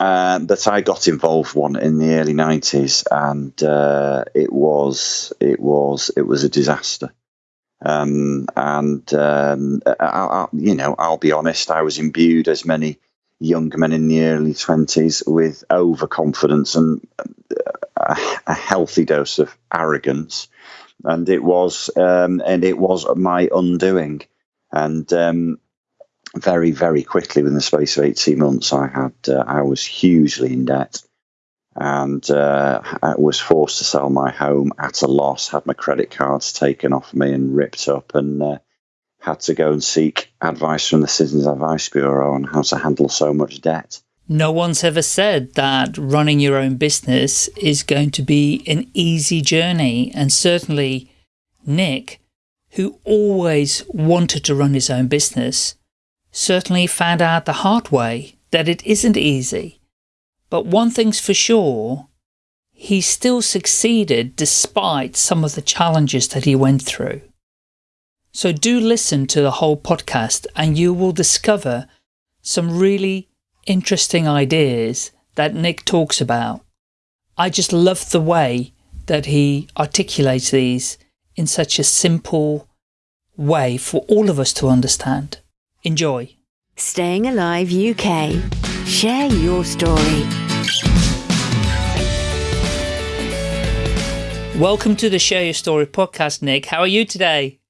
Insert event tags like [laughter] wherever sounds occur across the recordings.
But I got involved one in the early nineties, and uh, it was it was it was a disaster. Um, and um, I, I, you know, I'll be honest, I was imbued as many young men in the early twenties with overconfidence and a, a, healthy dose of arrogance, and it was um, and it was my undoing. And um, very, very quickly within the space of 18 months, I had, uh, I was hugely in debt and uh, I was forced to sell my home at a loss, had my credit cards taken off me and ripped up, and uh, had to go and seek advice from the Citizens Advice Bureau on how to handle so much debt. No one's ever said that running your own business is going to be an easy journey. And certainly Nick, who always wanted to run his own business, certainly found out the hard way that it isn't easy. But one thing's for sure, he still succeeded despite some of the challenges that he went through. So do listen to the whole podcast and you will discover some really interesting ideas that Nick talks about. I just love the way that he articulates these in such a simple way for all of us to understand. Enjoy. Staying Alive UK. Share your story. Welcome to the Share Your Story podcast, Nick. How are you today?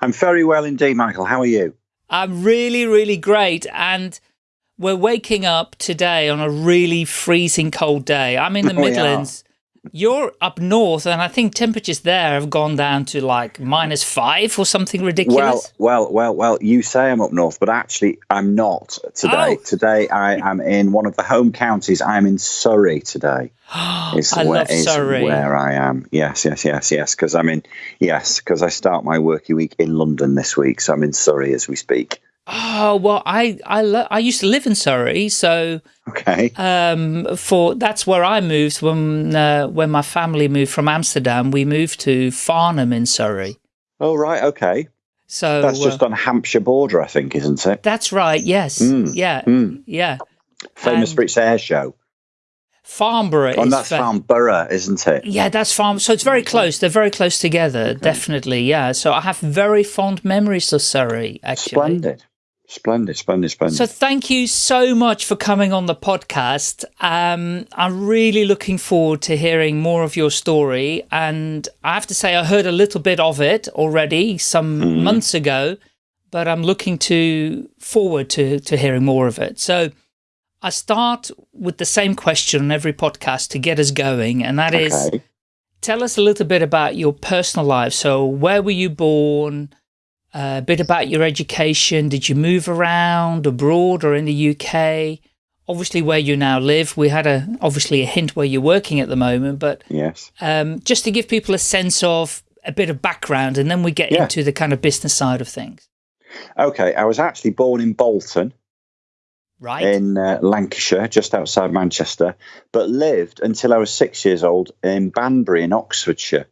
I'm very well indeed, Michael. How are you? I'm really, really great. And we're waking up today on a really freezing cold day. I'm in the [laughs] oh, Midlands. You're up north, and I think temperatures there have gone down to like minus five or something ridiculous. Well, well, well, well. You say I'm up north, but actually I'm not today. Oh. Today I am in one of the home counties. I'm in Surrey today. [gasps] Is I where, love Surrey. where I am. Yes, yes, yes, yes. Because I'm in. Yes, because I start my working week in London this week, so I'm in Surrey as we speak. Oh well, I I I used to live in Surrey, so okay. Um, for that's where I moved when uh, when my family moved from Amsterdam. We moved to Farnham in Surrey. Oh right, okay. So that's just uh, on Hampshire border, I think, isn't it? That's right. Yes. Mm. Yeah. Mm. Yeah. Famous um, for its air show. Farnborough. Oh, that's Farnborough, isn't it? Yeah, that's Farm. So it's very close. They're very close together, okay. definitely. Yeah. So I have very fond memories of Surrey, actually. Splendid. Splendid, splendid, splendid. So thank you so much for coming on the podcast. Um, I'm really looking forward to hearing more of your story. And I have to say, I heard a little bit of it already some mm. months ago, but I'm looking to forward to, to hearing more of it. So I start with the same question on every podcast to get us going. And that okay. is, tell us a little bit about your personal life. So where were you born? A bit about your education. Did you move around abroad or in the UK? Obviously, where you now live. We had a obviously a hint where you're working at the moment, but yes, um, just to give people a sense of a bit of background, and then we get yeah. into the kind of business side of things. Okay, I was actually born in Bolton, right in uh, Lancashire, just outside Manchester, but lived until I was six years old in Banbury in Oxfordshire.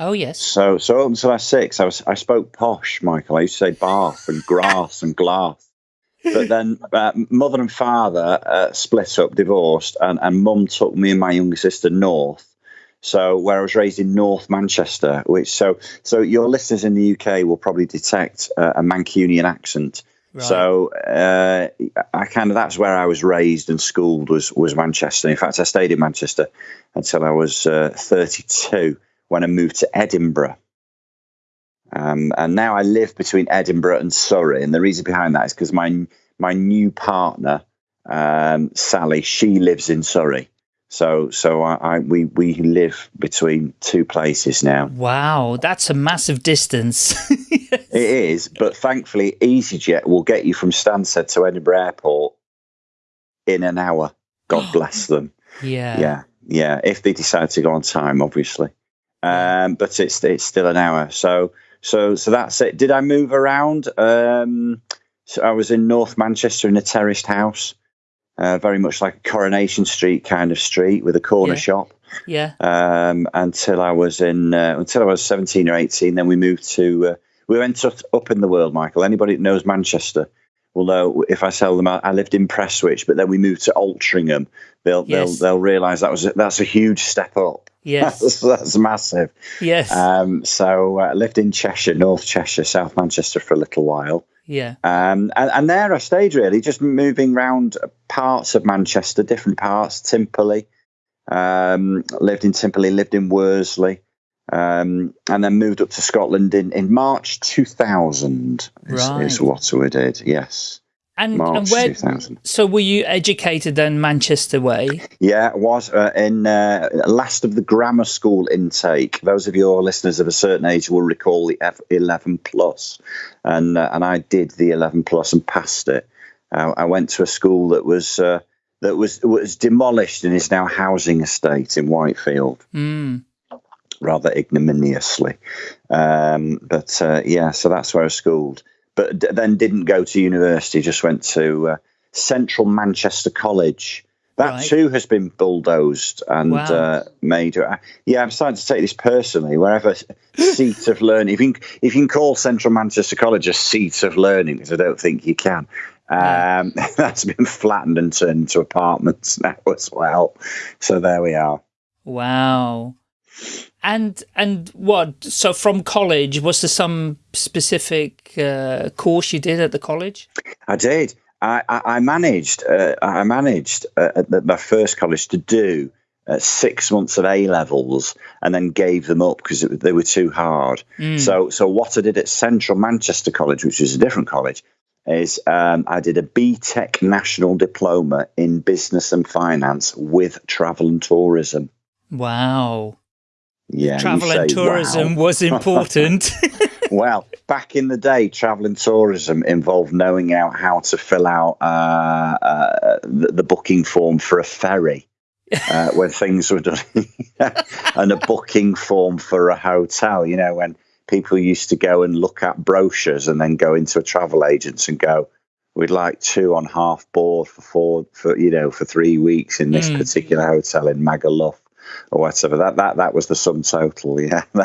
Oh yes. So so up until I was six, I was I spoke posh, Michael. I used to say bath and grass and glass. But [laughs] then uh, mother and father uh, split up, divorced, and and mum took me and my younger sister north. So where I was raised in North Manchester, which so so your listeners in the UK will probably detect uh, a Mancunian accent. Right. So uh, I kind of that's where I was raised and schooled was was Manchester. In fact, I stayed in Manchester until I was uh, 32 when I moved to Edinburgh. Um, and now I live between Edinburgh and Surrey. And the reason behind that is because my my new partner, um, Sally, she lives in Surrey. So so I, I, we we live between two places now. Wow, that's a massive distance. yes. [laughs] It is, but thankfully EasyJet will get you from Stansted to Edinburgh Airport in an hour. God [gasps] bless them. Yeah. Yeah. Yeah. If they decide to go on time, obviously um, but it's it's still an hour. So so so that's it. Did I move around? Um, so I was in North Manchester in a terraced house, uh, very much like a Coronation Street kind of street with a corner yeah. shop. Yeah. Um, until I was in uh, until I was seventeen or eighteen. Then we moved to uh, we went up in the world, Michael. Anybody that knows Manchester know if I sell them. I lived in Prestwich, but then we moved to Altrincham, they'll Yes. they'll they'll realise that was a, that's a huge step up. Yes. [laughs] that's, that's massive. Yes. Um, so I lived in Cheshire, North Cheshire, South Manchester for a little while. yeah. Um, and, and there I stayed really, just moving around parts of Manchester, different parts, Timperley. Um, lived in Timperley, lived in Worsley, um, and then moved up to Scotland in, in March 2000 is, Right. is what we did, yes. And, and March where? 2000. So were you educated then Manchester way? Yeah, it was uh, in uh, last of the grammar school intake. Those of your listeners of a certain age will recall the F- 11 plus, and uh, and I did the 11 plus and passed it. Uh, I went to a school that was uh, that was was demolished and is now a housing estate in Whitefield, Mm. Rather ignominiously. Um, but uh, yeah, so that's where I was schooled. But d- then didn't go to university. Just went to uh, Central Manchester College. That Right. too has been bulldozed and Wow. uh, made. Yeah, I'm starting to take this personally. Wherever [laughs] seat of learning, if you can, if you can call Central Manchester College a seat of learning, because I don't think you can. Um, [laughs] that's been flattened and turned into apartments [laughs] now as well. So there we are. Wow. And and what? So from college, was there some specific uh, course you did at the college? I did. I, I, I managed. Uh, I managed uh, at the, my first college to do uh, six months of A levels, and then gave them up because they were too hard. So, so what I did at Central Manchester College, which is a different college, is um, I did a BTEC National Diploma in Business and Finance with Travel and Tourism. Wow. Yeah, Travel and say, tourism wow. was important. [laughs] [laughs] Well, back in the day, travel and tourism involved knowing out how to fill out uh, uh, the, the booking form for a ferry uh, [laughs] when things were done, and a booking form for a hotel. You know, when people used to go and look at brochures and then go into a travel agents and go, "We'd like two on half board for four for you know for three weeks in this Mm. particular hotel in Magaluf." Or whatever that that that was the sum total, yeah. [laughs]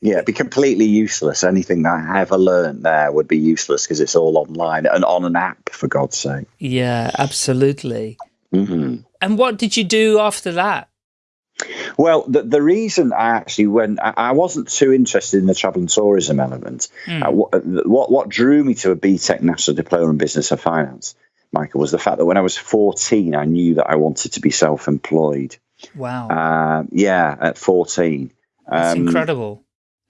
Yeah, it'd be completely useless. Anything that I ever learned there would be useless because it's all online and on an app, for God's sake. yeah, absolutely. hmm And what did you do after that? Well, the, the reason I actually went, I, I wasn't too interested in the travel and tourism element. Hmm. Uh, what, what what drew me to a BTEC National Diploma in Business and Finance, Michael, was the fact that when I was 14, I knew that I wanted to be self employed. Wow. Uh, yeah, at 14. That's Um, incredible.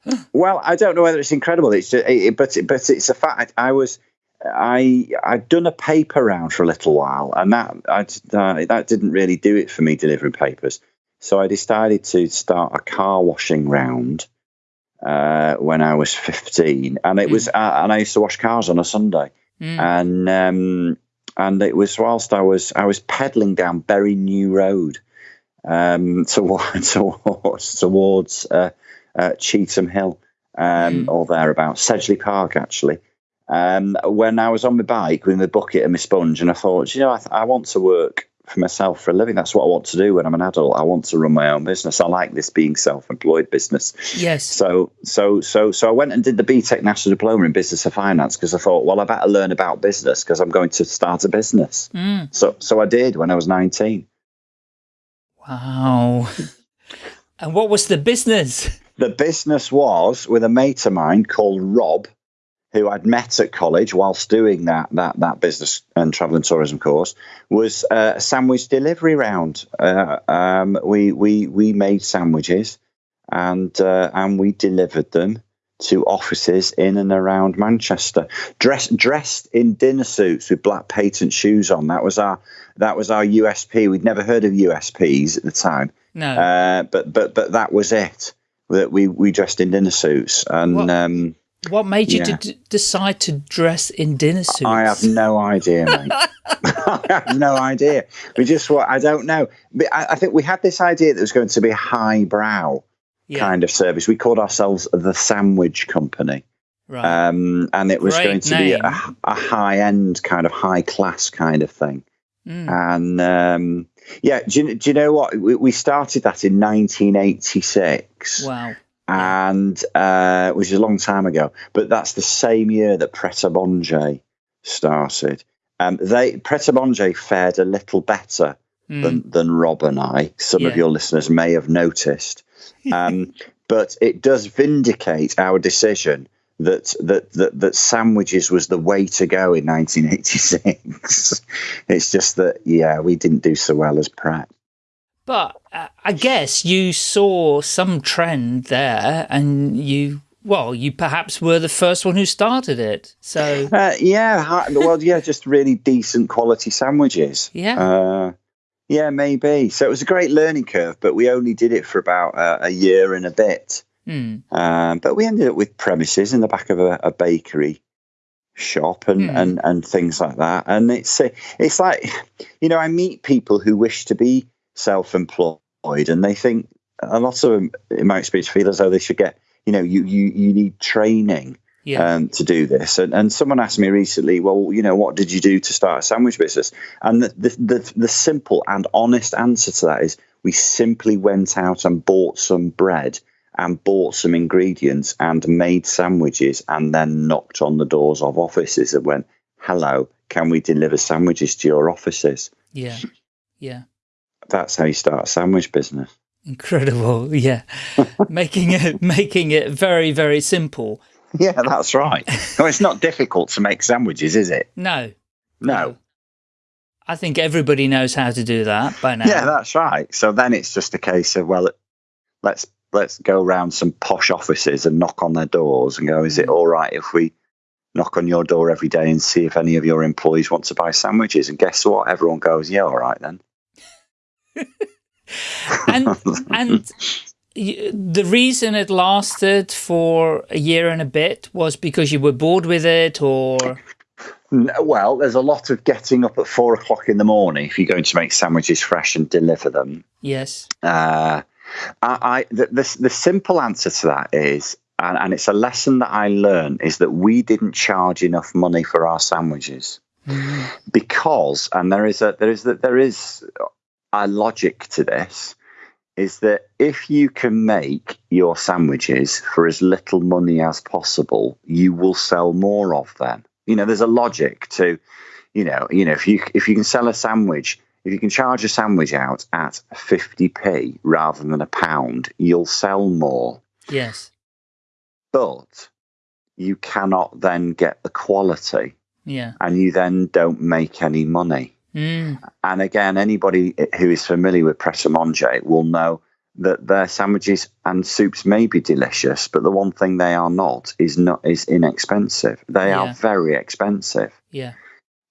[gasps] Well, I don't know whether it's incredible. It's just, it, but but it's a fact. I was I I'd done a paper round for a little while, and that I uh, that didn't really do it for me delivering papers. So I decided to start a car washing round uh, when I was fifteen, and it was uh, and I used to wash cars on a Sunday, Mm. and um, and it was whilst I was I was pedaling down Bury New Road um, towards [laughs] towards towards uh, uh, Cheetham Hill um, Mm. or thereabouts, Sedgley Park actually. Um, when I was on my bike with my bucket and my sponge, and I thought, you know, I, th- I want to work for myself for a living. That's what I want to do when I'm an adult. I want to run my own business. I like this being self-employed business. Yes. So, so, so, so I went and did the BTEC National Diploma in Business and Finance because I thought, well, I better learn about business because I'm going to start a business. Mm. So, so I did when I was 19. Wow. and what was the business? The business was with a mate of mine called Rob, who I'd met at college whilst doing that that that business and travel and tourism course. Was uh, a sandwich delivery round. Uh, um, we we we made sandwiches, and uh, and we delivered them to offices in and around Manchester, dressed dressed in dinner suits with black patent shoes on. That was our that was our USP. We'd never heard of USPs at the time. No. Uh, but but but that was it. That we we dressed in dinner suits, and What? um, what made you yeah. decide to dress in dinner suits? I have no idea, mate. [laughs] [laughs] I have no idea. We just what I don't know. I, I think we had this idea that it was going to be highbrow yeah. kind of service. We called ourselves the Sandwich Company, right. um, and it was Great going to be a, a high end kind of high class kind of thing. Mm. And um, yeah, do you, do you know what? We, we started that in 1986. wow. and uh, which is a long time ago. But that's the same year that Pret a Manger started. Um, they Pret a Manger fared a little better than than Rob and I. Some Yeah. of your listeners may have noticed, [laughs] um, but it does vindicate our decision that that that that sandwiches was the way to go in 1986. [laughs] it's just that yeah, we didn't do so well as Pret. But uh, I guess you saw some trend there and you, well, you perhaps were the first one who started it. So, Uh, yeah, hi- well, yeah, just really decent quality sandwiches. Yeah. Uh, yeah, maybe. So it was a great learning curve, but we only did it for about uh, a year and a bit. hmm, Um, but we ended up with premises in the back of a, a bakery shop and, Hmm. and, and things like that. And it's uh, it's like, [sighs] you know, I meet people who wish to be self-employed, and they think a lot of them, in my experience, feel as though they should get, you know, you you you need training yeah, um, to do this. And, and someone asked me recently, well, you know, what did you do to start a sandwich business? And the, the, the, the simple and honest answer to that is we simply went out and bought some bread and bought some ingredients and made sandwiches and then knocked on the doors of offices and went, hello, can we deliver sandwiches to your offices? yeah, yeah. That's how you start a sandwich business. Incredible. [laughs] Yeah. making it, making it very, very simple. [laughs] Yeah, that's right. no, it's not difficult to make sandwiches, is it? No, No. I think everybody knows how to do that by now. Yeah, that's right. So then it's just a case of well, let's let's go around some posh offices and knock on their doors and go, is it mm. all right if we knock on your door every day and see if any of your employees want to buy sandwiches? And guess what? Everyone goes, yeah, all right then. [laughs] and [laughs] and the reason it lasted for a year and a bit was because you were bored with it or? Well, there's a lot of getting up at four o'clock in the morning if you're going to make sandwiches fresh and deliver them. yes. Uh, I, I the, the the simple answer to that is, and, and it's a lesson that I learned, is that we didn't charge enough money for our sandwiches. Because, and there is a there is that there is a logic to this, is that if you can make your sandwiches for as little money as possible, you will sell more of them. You know, there's a logic to, you know, you know, if you if you can sell a sandwich, if you can charge a sandwich out at 50p rather than a pound, you'll sell more. yes But you cannot then get the quality yeah and you then don't make any money. Mm. And again, anybody who is familiar with Pret Manger will know that their sandwiches and soups may be delicious, but the one thing they are not is not is inexpensive. They Yeah. are very expensive. yeah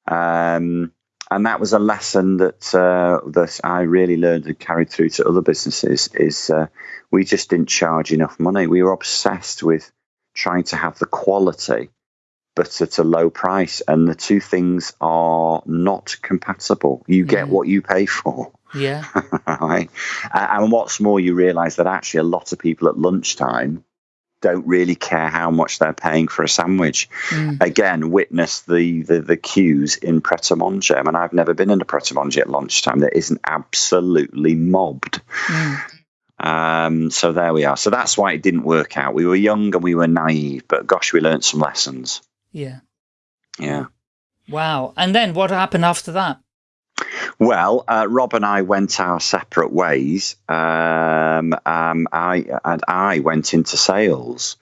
Um, and that was a lesson that uh, that I really learned and carried through to other businesses. Is uh, we just didn't charge enough money. We were obsessed with trying to have the quality, but at a low price, and the two things are not compatible. You get Mm. what you pay for. yeah [laughs] right? And what's more, you realise that actually a lot of people at lunchtime don't really care how much they're paying for a sandwich. Mm. Again, witness the, the the queues in Pret a Manger. I mean, I've never been in a Pret a Manger at lunchtime that isn't absolutely mobbed. Mm. Um, so there we are. So that's why it didn't work out. We were young and we were naive, but gosh, we learned some lessons. Yeah Yeah. wow and then what happened after that Well, uh, Rob and I went our separate ways. Um, um, I and I went into sales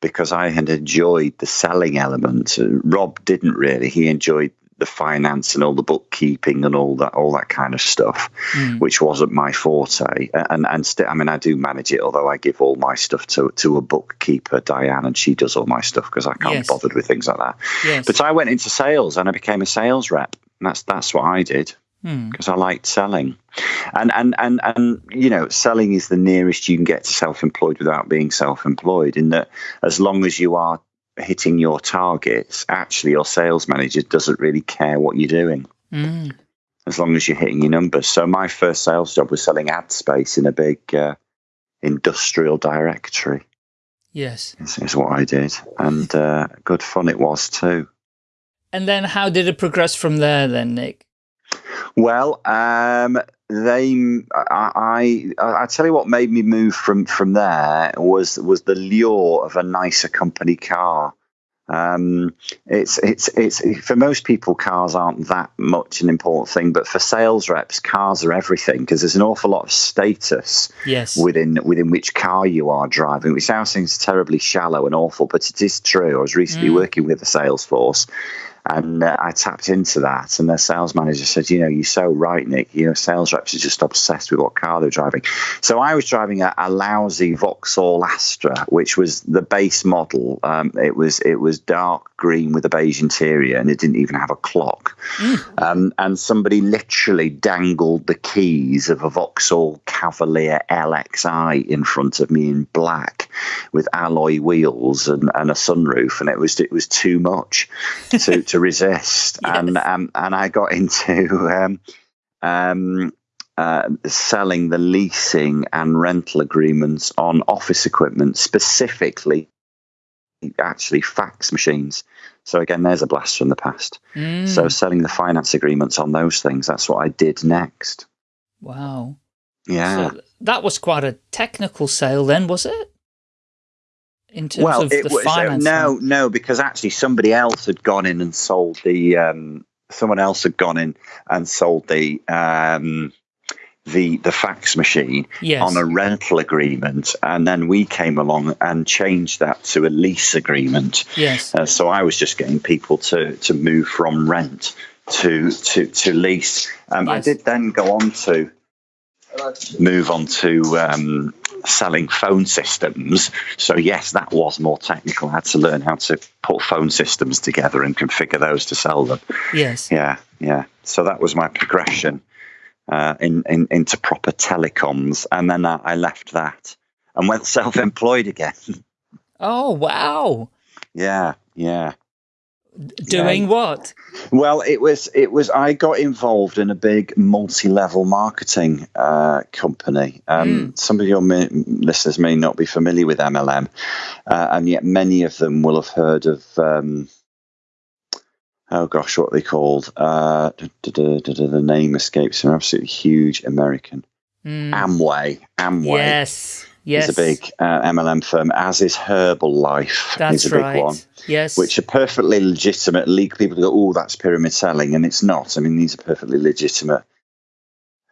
because I had enjoyed the selling element. Rob didn't really. He enjoyed the finance and all the bookkeeping and all that, all that kind of stuff, Mm. which wasn't my forte. And and still, I mean, I do manage it, although I give all my stuff to to a bookkeeper, Diane, and she does all my stuff because I can't Yes. be bothered with things like that. yes But I went into sales and I became a sales rep. And that's that's what I did Hmm. because I liked selling. And and and and you know, selling is the nearest you can get to self-employed without being self-employed. In that, as long as you are hitting your targets, actually, your sales manager doesn't really care what you're doing Mm. as long as you're hitting your numbers. So my first sales job was selling ad space in a big uh, industrial directory. yes Is, is what I did, and uh, good fun it was too. and then how did it progress from there then nick Well, um, they, I, I, I tell you what made me move from from there was was the lure of a nicer company car. Um, it's it's it's for most people, cars aren't that much an important thing, but for sales reps, cars are everything because there's an awful lot of status Yes. within within which car you are driving, which sounds seems terribly shallow and awful, but it is true. I was recently working with the sales force, and uh, I tapped into that, and their sales manager said, "You know, you're so right, Nick. You know, sales reps are just obsessed with what car they're driving." So I was driving a, a lousy Vauxhall Astra, which was the base model. Um, it was it was dark green with a beige interior, and it didn't even have a clock. Um, and somebody literally dangled the keys of a Vauxhall Cavalier LXI in front of me in black, with alloy wheels and, and a sunroof, and it was it was too much to, [laughs] to resist. And um, and I got into um, um, uh, selling the leasing and rental agreements on office equipment, specifically actually fax machines. So again, there's a blast from the past. Mm, So selling the finance agreements on those things, that's what I did next. wow. Yeah. So that was quite a technical sale then, was it? In terms well, of it the was finance. no, no, because actually somebody else had gone in and sold the. Um, someone else had gone in and sold the um, the the fax machine Yes. on a rental agreement, and then we came along and changed that to a lease agreement. Yes. Uh, so I was just getting people to to move from rent to to to lease. Um, I did then go on to move on to um, selling phone systems. So yes, that was more technical. I had to learn how to put phone systems together and configure those to sell them. Yes. Yeah, yeah. So that was my progression uh, in, in into proper telecoms, and then I, I left that and went [laughs] self-employed again. Oh, wow. yeah, yeah. Doing what? Well, it was it was I got involved in a big multi-level marketing uh, company. Um, Some of your mi- listeners may not be familiar with MLM, uh, and yet many of them will have heard of. Um, oh gosh, what are they called? Uh, duh, duh, duh, the name escapes me. Absolutely huge American Mm, Amway. Amway yes. Yes. is a big uh, MLM firm, as is Herbalife. That's is a big right. one Yes. which are perfectly legitimate legal people go, oh, that's pyramid selling, and it's not. I mean, these are perfectly legitimate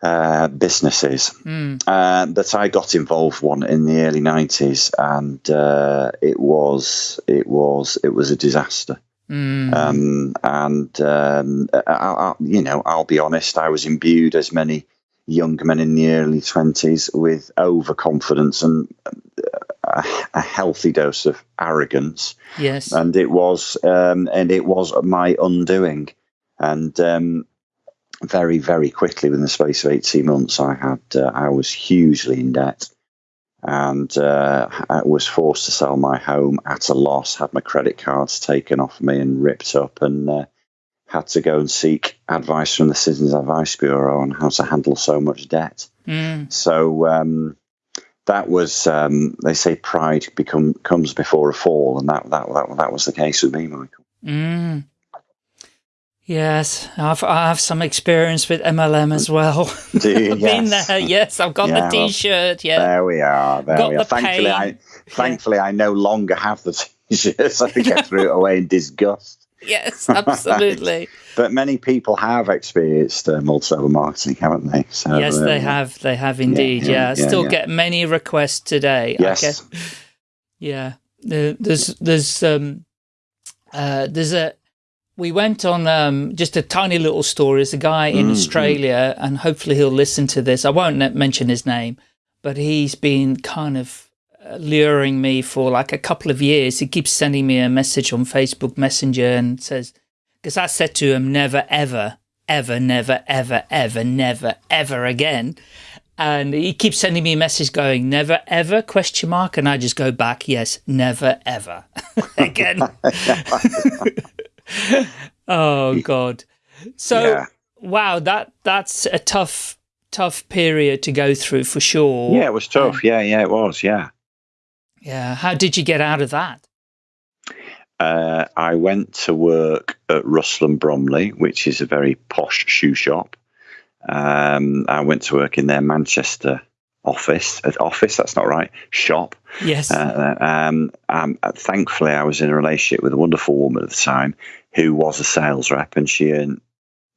uh, businesses. Mm, Uh, but I got involved one in the early nineties, and uh, it was it was it was a disaster. mm, Um, and um, I, I, you know, I'll be honest, I was imbued as many young men in the early twenties with overconfidence and a, a healthy dose of arrogance. Yes. and it was um, and it was my undoing. And um, very very quickly within the space of 18 months i had uh, i was hugely in debt. And uh, i was forced to sell my home at a loss had my credit cards taken off me and ripped up. And uh, had to go and seek advice from the citizens advice bureau on how to handle so much debt Mm, so um, that was um, they say pride become comes before a fall, and that that that, that was the case with me, Michael. mm. Yes, I've I have some experience with MLM as well. [laughs] Do you? I've been Yes. there. Yes, I've got Yeah, the T-shirt. Yeah. There we are. There Got we are. the Thankfully, pain. I thankfully I no longer have the [laughs] t-shirt, so I think I threw it away in disgust. [laughs] Yes, absolutely. [laughs] But many people have experienced uh, multi-level marketing, haven't they? So, yes, they uh, have. They have indeed. yeah, Yeah, I still yeah. get many requests today. Yes. Okay. Yeah. There's there's um uh there's a we went on um just a tiny little story. There's a guy in Mm, Australia, and hopefully he'll listen to this. I won't mention his name, but he's been kind of uh, luring me for like a couple of years. He keeps sending me a message on Facebook Messenger and says, because I said to him, never, ever, ever, never, ever, ever, never, ever again. And he keeps sending me a message going, never, ever, question mark. And I just go back, yes, never, ever [laughs] again. [laughs] oh, God. So, Yeah. wow, that that's a tough, tough period to go through for sure. Yeah, it was tough. Um, yeah, yeah, it was. Yeah. Yeah. How did you get out of that? Uh, I went to work at Russell and Bromley, which is a very posh shoe shop. Um, I went to work in their Manchester office. uh, Office, that's not right. Shop. Yes. Uh, um, um, thankfully, I was in a relationship with a wonderful woman at the time who was a sales rep, and she earned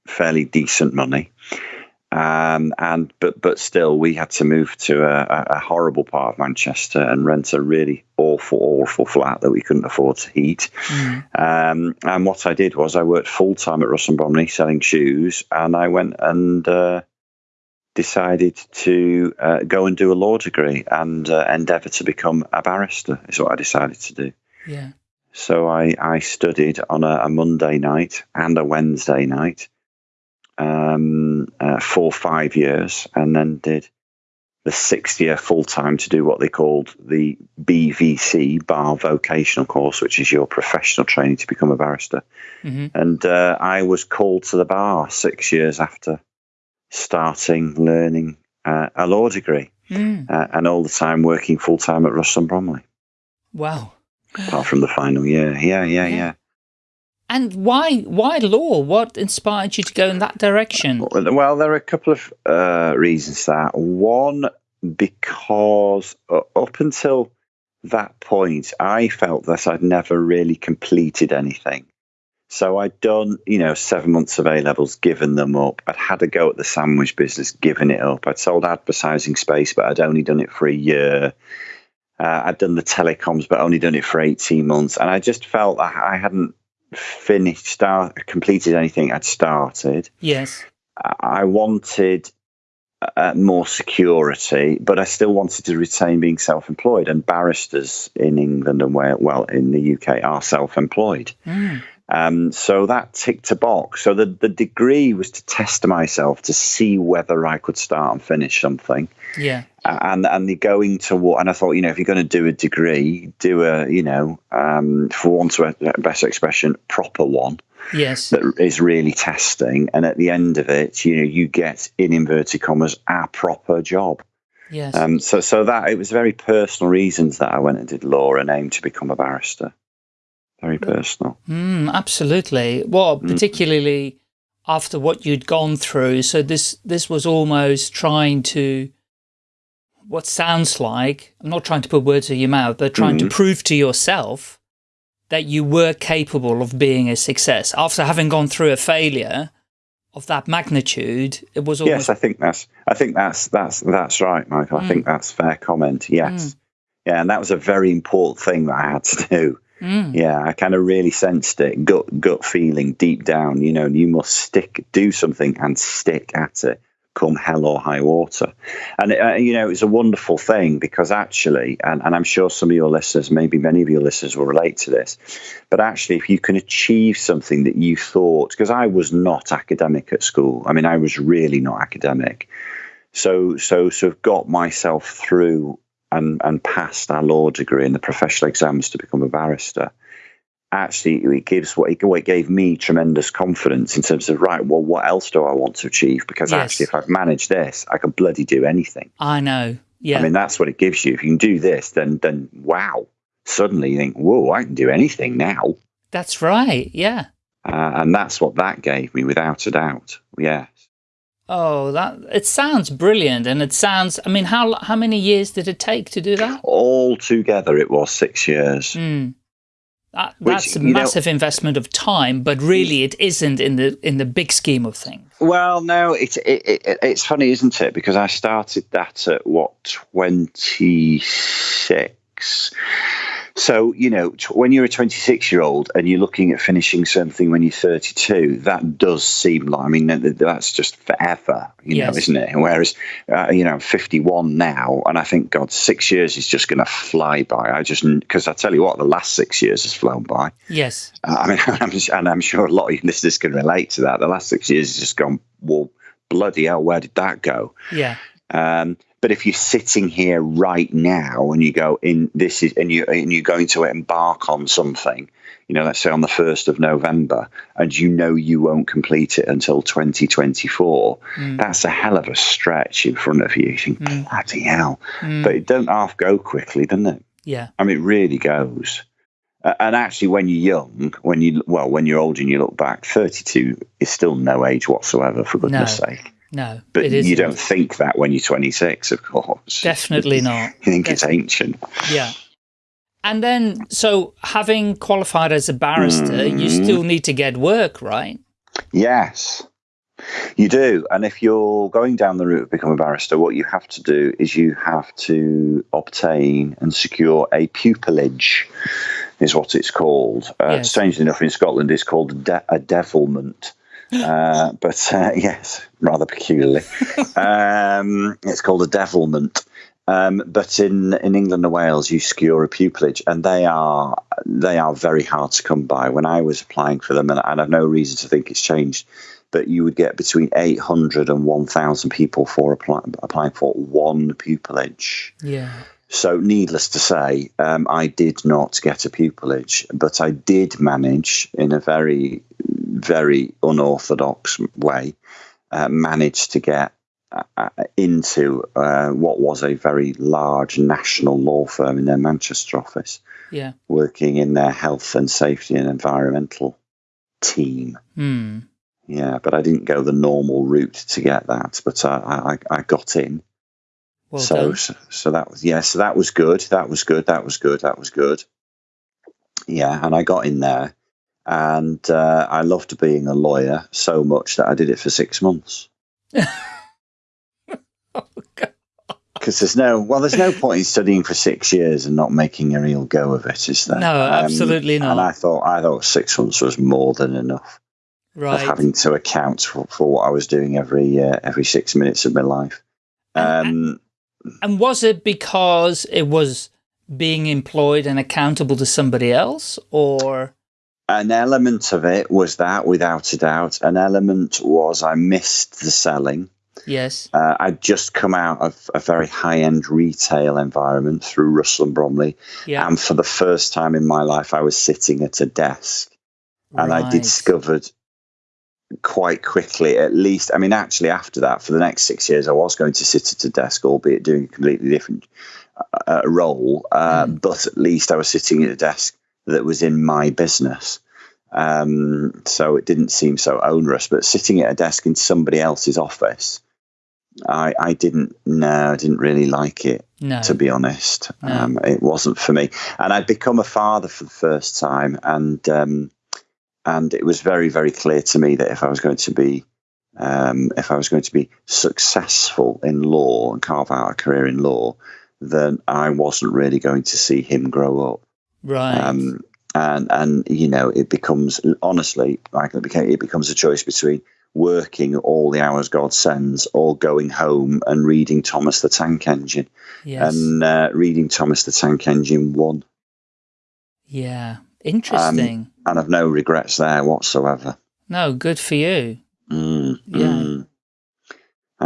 fairly decent money. Um, and but but still, we had to move to a, a- horrible part of Manchester and rent a really awful, awful flat that we couldn't afford to heat. Mm. Um, and what I did was I worked full time at Russell Bromley selling shoes, and I went and uh, decided to uh, go and do a law degree and uh, endeavour to become a barrister. Is what I decided to do. Yeah. So I, I studied on a, a Monday night and a Wednesday night um, uh, for five years, and then did the sixth year full time to do what they called the BVC Bar Vocational Course, which is your professional training to become a barrister. hmm And uh, I was called to the bar six years after starting learning uh, a law degree, Mm. uh, and all the time working full time at Russell and Bromley, Wow. apart from the final year. Yeah, yeah, Yeah. yeah. And why why law? What inspired you to go in that direction? Well, there are a couple of uh, reasons for that. One, because up until that point, I felt that I'd never really completed anything. So I'd done, you know, seven months of A levels, given them up. I'd had a go at the sandwich business, given it up. I'd sold advertising space, but I'd only done it for a year. Uh, I'd done the telecoms, but only done it for 18 months. And I just felt that I hadn't finished, start, completed anything I'd started. Yes. I wanted uh, more security, but I still wanted to retain being self-employed. And barristers in England and Wales, well, in the UK, are self-employed. Mm. Um, so that ticked a box. So the the degree was to test myself to see whether I could start and finish something. Yeah. Uh, and and the going to what? And I thought, you know, if you're going to do a degree, do a, you know, um, for want of a better expression, proper one Yes. that is really testing. And at the end of it, you know, you get in inverted commas a proper job. Yes. Um, so so that it was very personal reasons that I went and did law and aimed to become a barrister. Very personal. Mm, absolutely. Well, mm. particularly after what you'd gone through. So this this was almost trying to what sounds like I'm not trying to put words in your mouth, but trying to mm. prove to yourself that you were capable of being a success. After having gone through a failure of that magnitude, it was almost Yes, I think that's I think that's that's that's right, Michael. I think mm. that's fair comment. Yes. Yeah, and that was a very important thing that I had to do. Mm, Yeah, I kind of really sensed it, gut gut feeling deep down. You know, you must stick, do something, and stick at it, come hell or high water. And uh, you know, it's a wonderful thing because actually, and, and I'm sure some of your listeners, maybe many of your listeners, will relate to this. But actually, if you can achieve something that you thought, because I was not academic at school. I mean, I was really not academic. So, so, so, got myself through and, and passed our law degree and the professional exams to become a barrister, actually it gives what it, it gave me tremendous confidence in terms of right, well, what else do I want to achieve? Because Yes. actually, if I've managed this, I can bloody do anything. I know. Yeah. I mean, that's what it gives you. If you can do this, then then wow, suddenly you think, whoa, I can do anything now, That's right. Yeah. uh, and that's what that gave me, without a doubt. Yes. Oh, that it sounds brilliant, and it sounds. I mean, how how many years did it take to do that? All together, it was six years. Mm. That, Which, that's a you know- massive investment of time, but really, it isn't in the in the big scheme of things. Well, no, it's it, it, it's funny, isn't it? Because I started that at what twenty six. So you know, t- when you're a 26 year old and you're looking at finishing something when you're 32, that does seem like I mean th- th- that's just forever, you know, isn't it? Whereas, uh, you know, I'm 51 now, and I think God, six years is just going to fly by. I just because I tell you what, the last six years has flown by. Yes. Uh, I mean, [laughs] I'm, and I'm sure a lot of you [laughs] listeners can relate to that. The last six years has just gone, well, bloody hell, where did that go? Yeah. Um, but if you're sitting here right now and you go in, this is, and you and you're going to embark on something, you know, let's say on the first of November, and you know you won't complete it until 2024, mm. that's a hell of a stretch in front of you. You think, mm. bloody hell! Mm. But it don't half go quickly, doesn't it? Yeah. I mean, it really goes. And actually, when you're young, when you well, when you're old and you look back, 32 is still no age whatsoever, for goodness No. sake. No, But it you don't think that when you're 26, of course. Definitely [laughs] not. You think it's ancient. Yeah. And then, so having qualified as a barrister, you Mhm. still need to get work, right? Yes, you do. And if you're going down the route of becoming a barrister, what you have to do is you have to obtain and secure a pupillage, is what it's called. Uh, Yes. Strangely enough, in Scotland, it's called a, de- a devilment. Uh, but uh, [laughs] yes, rather peculiarly. [laughs] um, it's called a devilment. Um, but in, in England and Wales, you secure a pupillage, and they are they are very hard to come by. When I was applying for them, and, and I've no reason to think it's changed, but you would get between 800 and 1,000 people for apply, applying for one pupillage. Yeah. So, needless to say, um, I did not get a pupillage, but I did manage in a very, very unorthodox way, uh, manage to get uh, into uh, what was a very large national law firm in their Manchester office, Yeah. working in their health and safety and environmental team. Hmm. Yeah, but I didn't go the normal route to get that, but I, I, I got in. Well so, so so that was yeah, so that was good. That was good. That was good. That was good. Yeah, and I got in there, and uh, I loved being a lawyer so much that I did it for six months. [laughs] Oh, Because there's no well, there's no point in studying for six years and not making a real go of it, is there? Um, No, absolutely not. And I thought I thought six months was more than enough of Right. having to account for, for what I was doing every uh, every six minutes of my life. And- Um, And was it because it was being employed and accountable to somebody else or? An element of it was that, without a doubt. An element was I missed the selling. Yes. Uh, I'd just come out of a very high end retail environment through Russell and Bromley. Yeah. And for the first time in my life, I was sitting at a desk. And I discovered quite quickly, at least, I mean, actually, after that, for the next six years, I was going to sit at a desk, albeit doing a completely different uh, role. Uh, Mm. But at least I was sitting at a desk that was in my business. Um, so it didn't seem so onerous. But sitting at a desk in somebody else's office, I, I didn't, no, I didn't really like it No. to be honest. No. Um, it wasn't for me. And I'd become a father for the first time, and um, and it was very, very clear to me that if I was going to be um, if I was going to be successful in law and carve out a career in law, then I wasn't really going to see him grow up. Right. Um, and and you know it becomes honestly like it became it becomes a choice between working all the hours God sends or going home and reading Thomas the Tank Engine yes. and uh, reading Thomas the Tank Engine one, yeah. Interesting. and I've no regrets there whatsoever. no, good for you. Mm, Yeah. mm.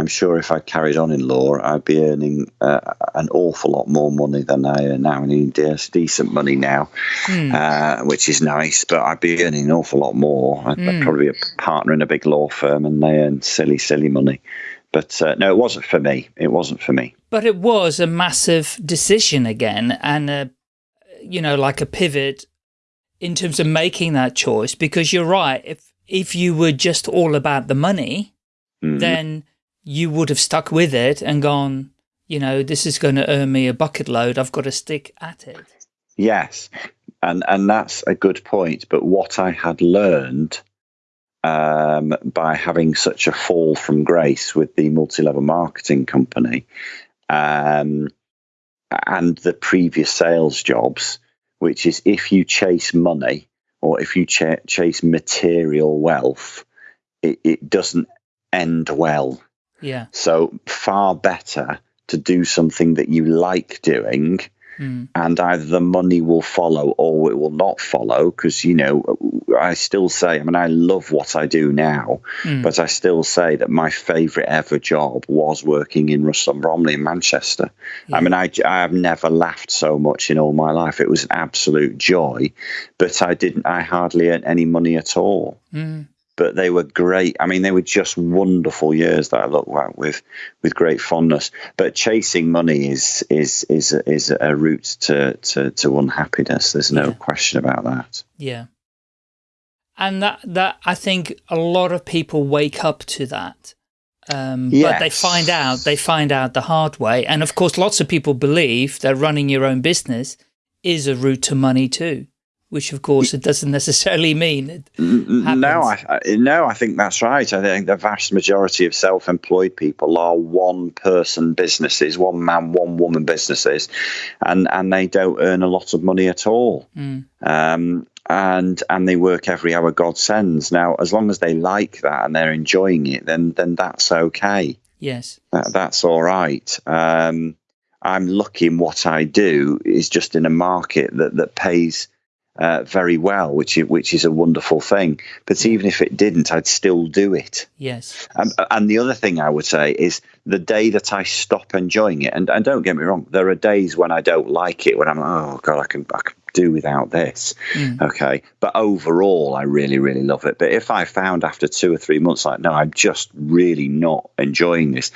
I'm sure if I carried on in law, I'd be earning uh, an awful lot more money than I earn now. I need de- decent money now, Hmm. uh, which is nice, but I'd be earning an awful lot more. I'd, I'd Mm. probably be a partner in a big law firm and they earn silly, silly money. But uh, no, it wasn't for me. It wasn't for me. But it was a massive decision again, and a, you know, like a pivot in terms of making that choice. Because you're right, if if you were just all about the money, Mm. then you would have stuck with it and gone, you know, this is going to earn me a bucket load. I've got to stick at it. Yes, and and that's a good point. But what I had learned um, by having such a fall from grace with the multi-level marketing company um, and the previous sales jobs, which is if you chase money or if you ch- chase material wealth, it, it doesn't end well. Yeah. So far better to do something that you like doing Mm. and either the money will follow or it will not follow because you know i still say i mean i love what i do now Mm. but i still say that my favorite ever job was working in russell and bromley in manchester i mean I, I have never laughed so much in all my life it was an absolute joy but i didn't i hardly earned any money at all Mm. But they were great. I mean, they were just wonderful years that I look back with with great fondness. But chasing money is is is is a route to to, to unhappiness. There's no Yeah. question about that. Yeah. And that, that, I think a lot of people wake up to that Um, But they find out, they find out the hard way. And of course, lots of people believe that running your own business is a route to money too, which of course it doesn't necessarily mean. No, I, I no, I think that's right. I think the vast majority of self-employed people are one-person businesses, one man, one woman businesses, and and they don't earn a lot of money at all. Mm. Um, and and they work every hour God sends. Now, as long as they like that and they're enjoying it, then then that's okay. Yes. That, that's all right. Um, I'm lucky in what I do is just in a market that that pays uh, very well, which is, which is a wonderful thing. But even if it didn't, I'd still do it. Yes. And, and the other thing I would say is the day that I stop enjoying it, and, and don't get me wrong, there are days when I don't like it, when I'm oh god, I can I can do without this. Okay, but overall, I really really love it. But if I found after two or three months, like no, I'm just really not enjoying this.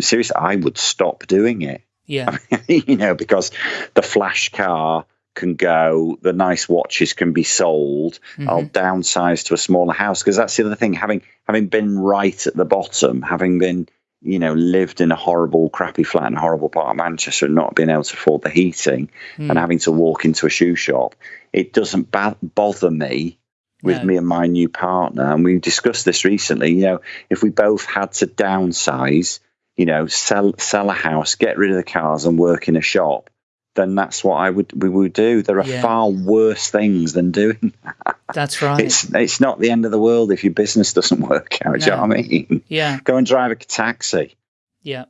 Seriously, I would stop doing it. Yeah. [laughs] you know, because the flash car can go, the nice watches can be sold. I'll mm-hmm. downsize to a smaller house because that's the other thing. Having having been right at the bottom, having been you know lived in a horrible, crappy flat in a horrible part of Manchester, and not being able to afford the heating, and mm. having to walk into a shoe shop, it doesn't ba- bother me. With No. me and my new partner, and we discussed this recently. You know, if we both had to downsize, you know, sell sell a house, get rid of the cars, and work in a shop, then that's what I would we would do. There are Yeah. far worse things than doing that. That's right. It's it's not the end of the world if your business doesn't work out. Do you know what I mean? yeah. Go and drive a taxi. Yeah.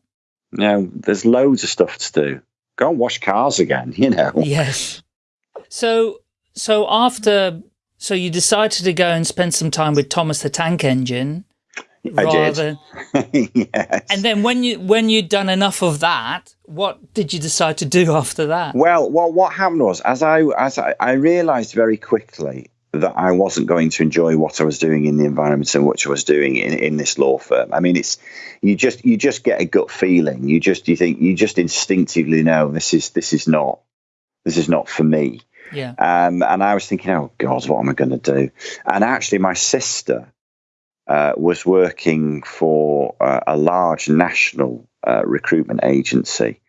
You know, there's loads of stuff to do. Go and wash cars again. [laughs] You know. Yes. So, so after, so you decided to go and spend some time with Thomas the Tank Engine, rather, did. [laughs] yes. and then when you when you'd done enough of that, what did you decide to do [laughs] after that? Well, well, what happened was, as I as I, I realised very quickly that I wasn't going to enjoy what I was doing in the environment in which I was doing in, in this law firm. I mean, it's you just you just get a gut feeling. You just you think you just instinctively know this is this is not this is not for me. Yeah. Um, and I was thinking, oh God, what am I going to do? And actually, my sister uh, was working for uh, a large national uh, recruitment agency,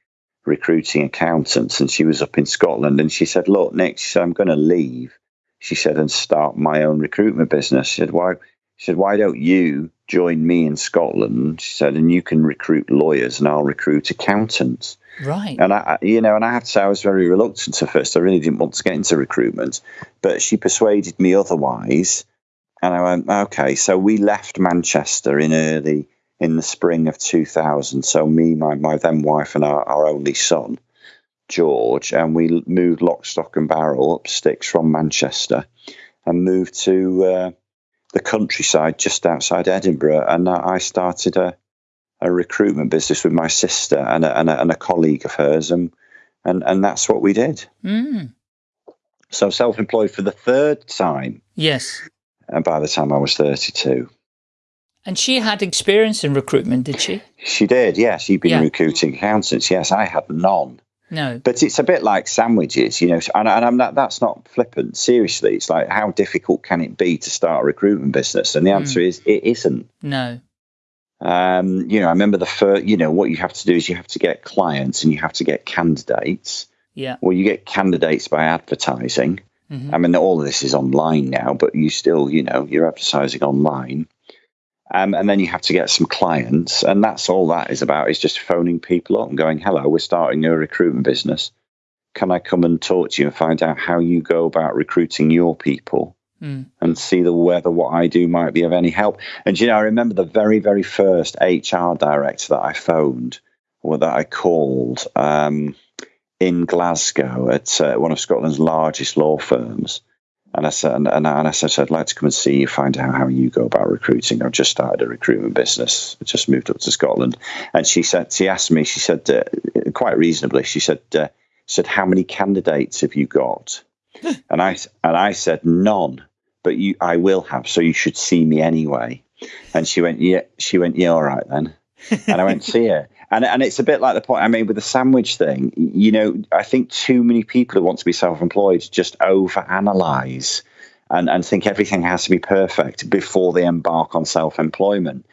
recruiting accountants, and she was up in Scotland. And she said, "Look, Nick," she said, "I'm going to leave." She said, "and start my own recruitment business." She said, "Why?" She said, "Why don't you join me in Scotland?" She said, "and you can recruit lawyers, and I'll recruit accountants." Right. And I, you know, and I have to say, I was very reluctant at first. I really didn't want to get into recruitment, but she persuaded me otherwise. And I went, okay. So we left Manchester in early in the spring of 2000. So me, my, my then wife, and our, our only son, George, and we moved lock, stock, and barrel up sticks from Manchester, and moved to uh, the countryside just outside Edinburgh. And I I started a a recruitment business with my sister and a, and a, and a colleague of hers, and, and and that's what we did. Mm. So self-employed for the third time, Yes. And by the time I was thirty-two, And she had experience in recruitment, did she? she did. Yes, she'd been Yeah. recruiting accountants. Yes, I had none. No. But it's a bit like sandwiches, you know. And, and I'm not. That's not flippant. Seriously, it's like how difficult can it be to start a recruitment business? And the answer is it isn't. No. Um, you know, I remember the first. You know, what you have to do is you have to get clients and you have to get candidates. Yeah. Well, you get candidates by advertising. I mean, all of this is online now, but you still, you know, you're advertising online. Um, and then you have to get some clients, and that's all that is about. Is just phoning people up and going, "Hello, we're starting a recruitment business. Can I come and talk to you and find out how you go about recruiting your people, Mm. and see the whether what I do might be of any help?" And you know, I remember the very, very first HR director that I phoned, or that I called. Um, in Glasgow at uh, one of Scotland's largest law firms. And I said, and, and I, said, I'd like to come and see you, find out how you go about recruiting. I've just started a recruitment business. I just moved up to Scotland. And she said, she asked me, she said, uh, quite reasonably, she said, uh, she said, how many candidates have you got? [laughs] and I and I said, none. But you, I will have. So you should see me anyway. And she went, yeah. She went, yeah, all right then. and I went see her. And and it's a bit like the point I made with the sandwich thing. You know, I think too many people who want to be self-employed just overanalyze and and think everything has to be perfect before they embark on self-employment.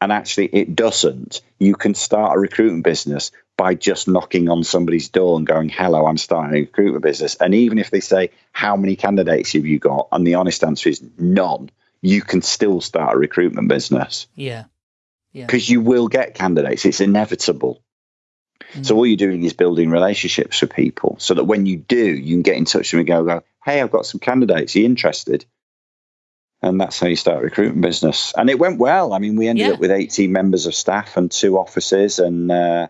And actually, it doesn't. You can start a recruitment business by just knocking on somebody's door and going, Hello, I'm starting a recruitment business. And even if they say, How many candidates have you got? And the honest answer is none, you can still start a recruitment business Yeah. Yeah. because you will get candidates. It's inevitable. So all you're doing is building relationships with people so that when you do, you can get in touch with them and go, go hey, I've got some candidates. Are you interested? And that's how you start a recruitment business. And it went well. I mean, we ended Yeah. up with 18 members of staff and two offices. And uh,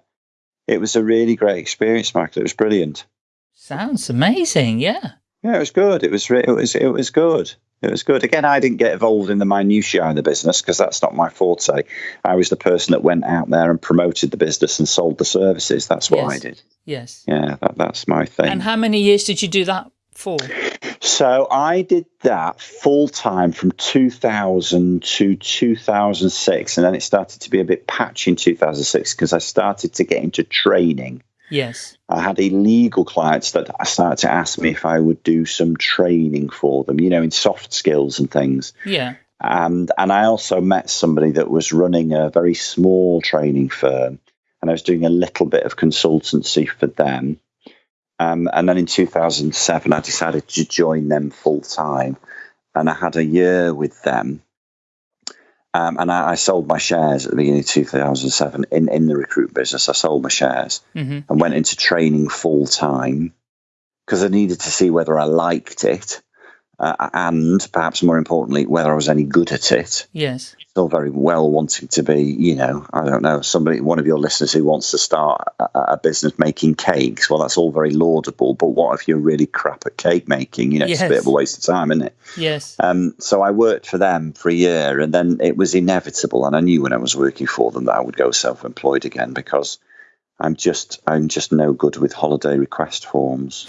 it was a really great experience, Michael. It was brilliant. Sounds amazing. Yeah. Yeah, it was good. It was it was it was good. It was good. Again, I didn't get involved in the minutiae of the business because that's not my forte. I was the person that went out there and promoted the business and sold the services. That's what I did. Yes. Yeah, that, that's my thing. And how many years did you do that for? So I did that full time from 2000 to 2006, and then it started to be a bit patchy in 2006 because I started to get into training. Yes. I had illegal clients that started to ask me if I would do some training for them, you know, in soft skills and things. Yeah. And and I also met somebody that was running a very small training firm, and I was doing a little bit of consultancy for them. Um, and then in 2007, I decided to join them full time, and I had a year with them. Um, and I, I sold my shares at the beginning of 2007 in, in the recruit business. I sold my shares hmm and went into training full time because I needed to see whether I liked it uh, and perhaps more importantly, whether I was any good at it. Yes. Still very well wanting to be, you know, I don't know, somebody, one of your listeners who wants to start a, a business making cakes. Well, that's all very laudable, but what if you're really crap at cake making? You know, it's a bit of a waste of time, isn't it? Yes. Um, so I worked for them for a year, and then it was inevitable. And I knew when I was working for them that I would go self-employed again because I'm just I'm just no good with holiday request forms.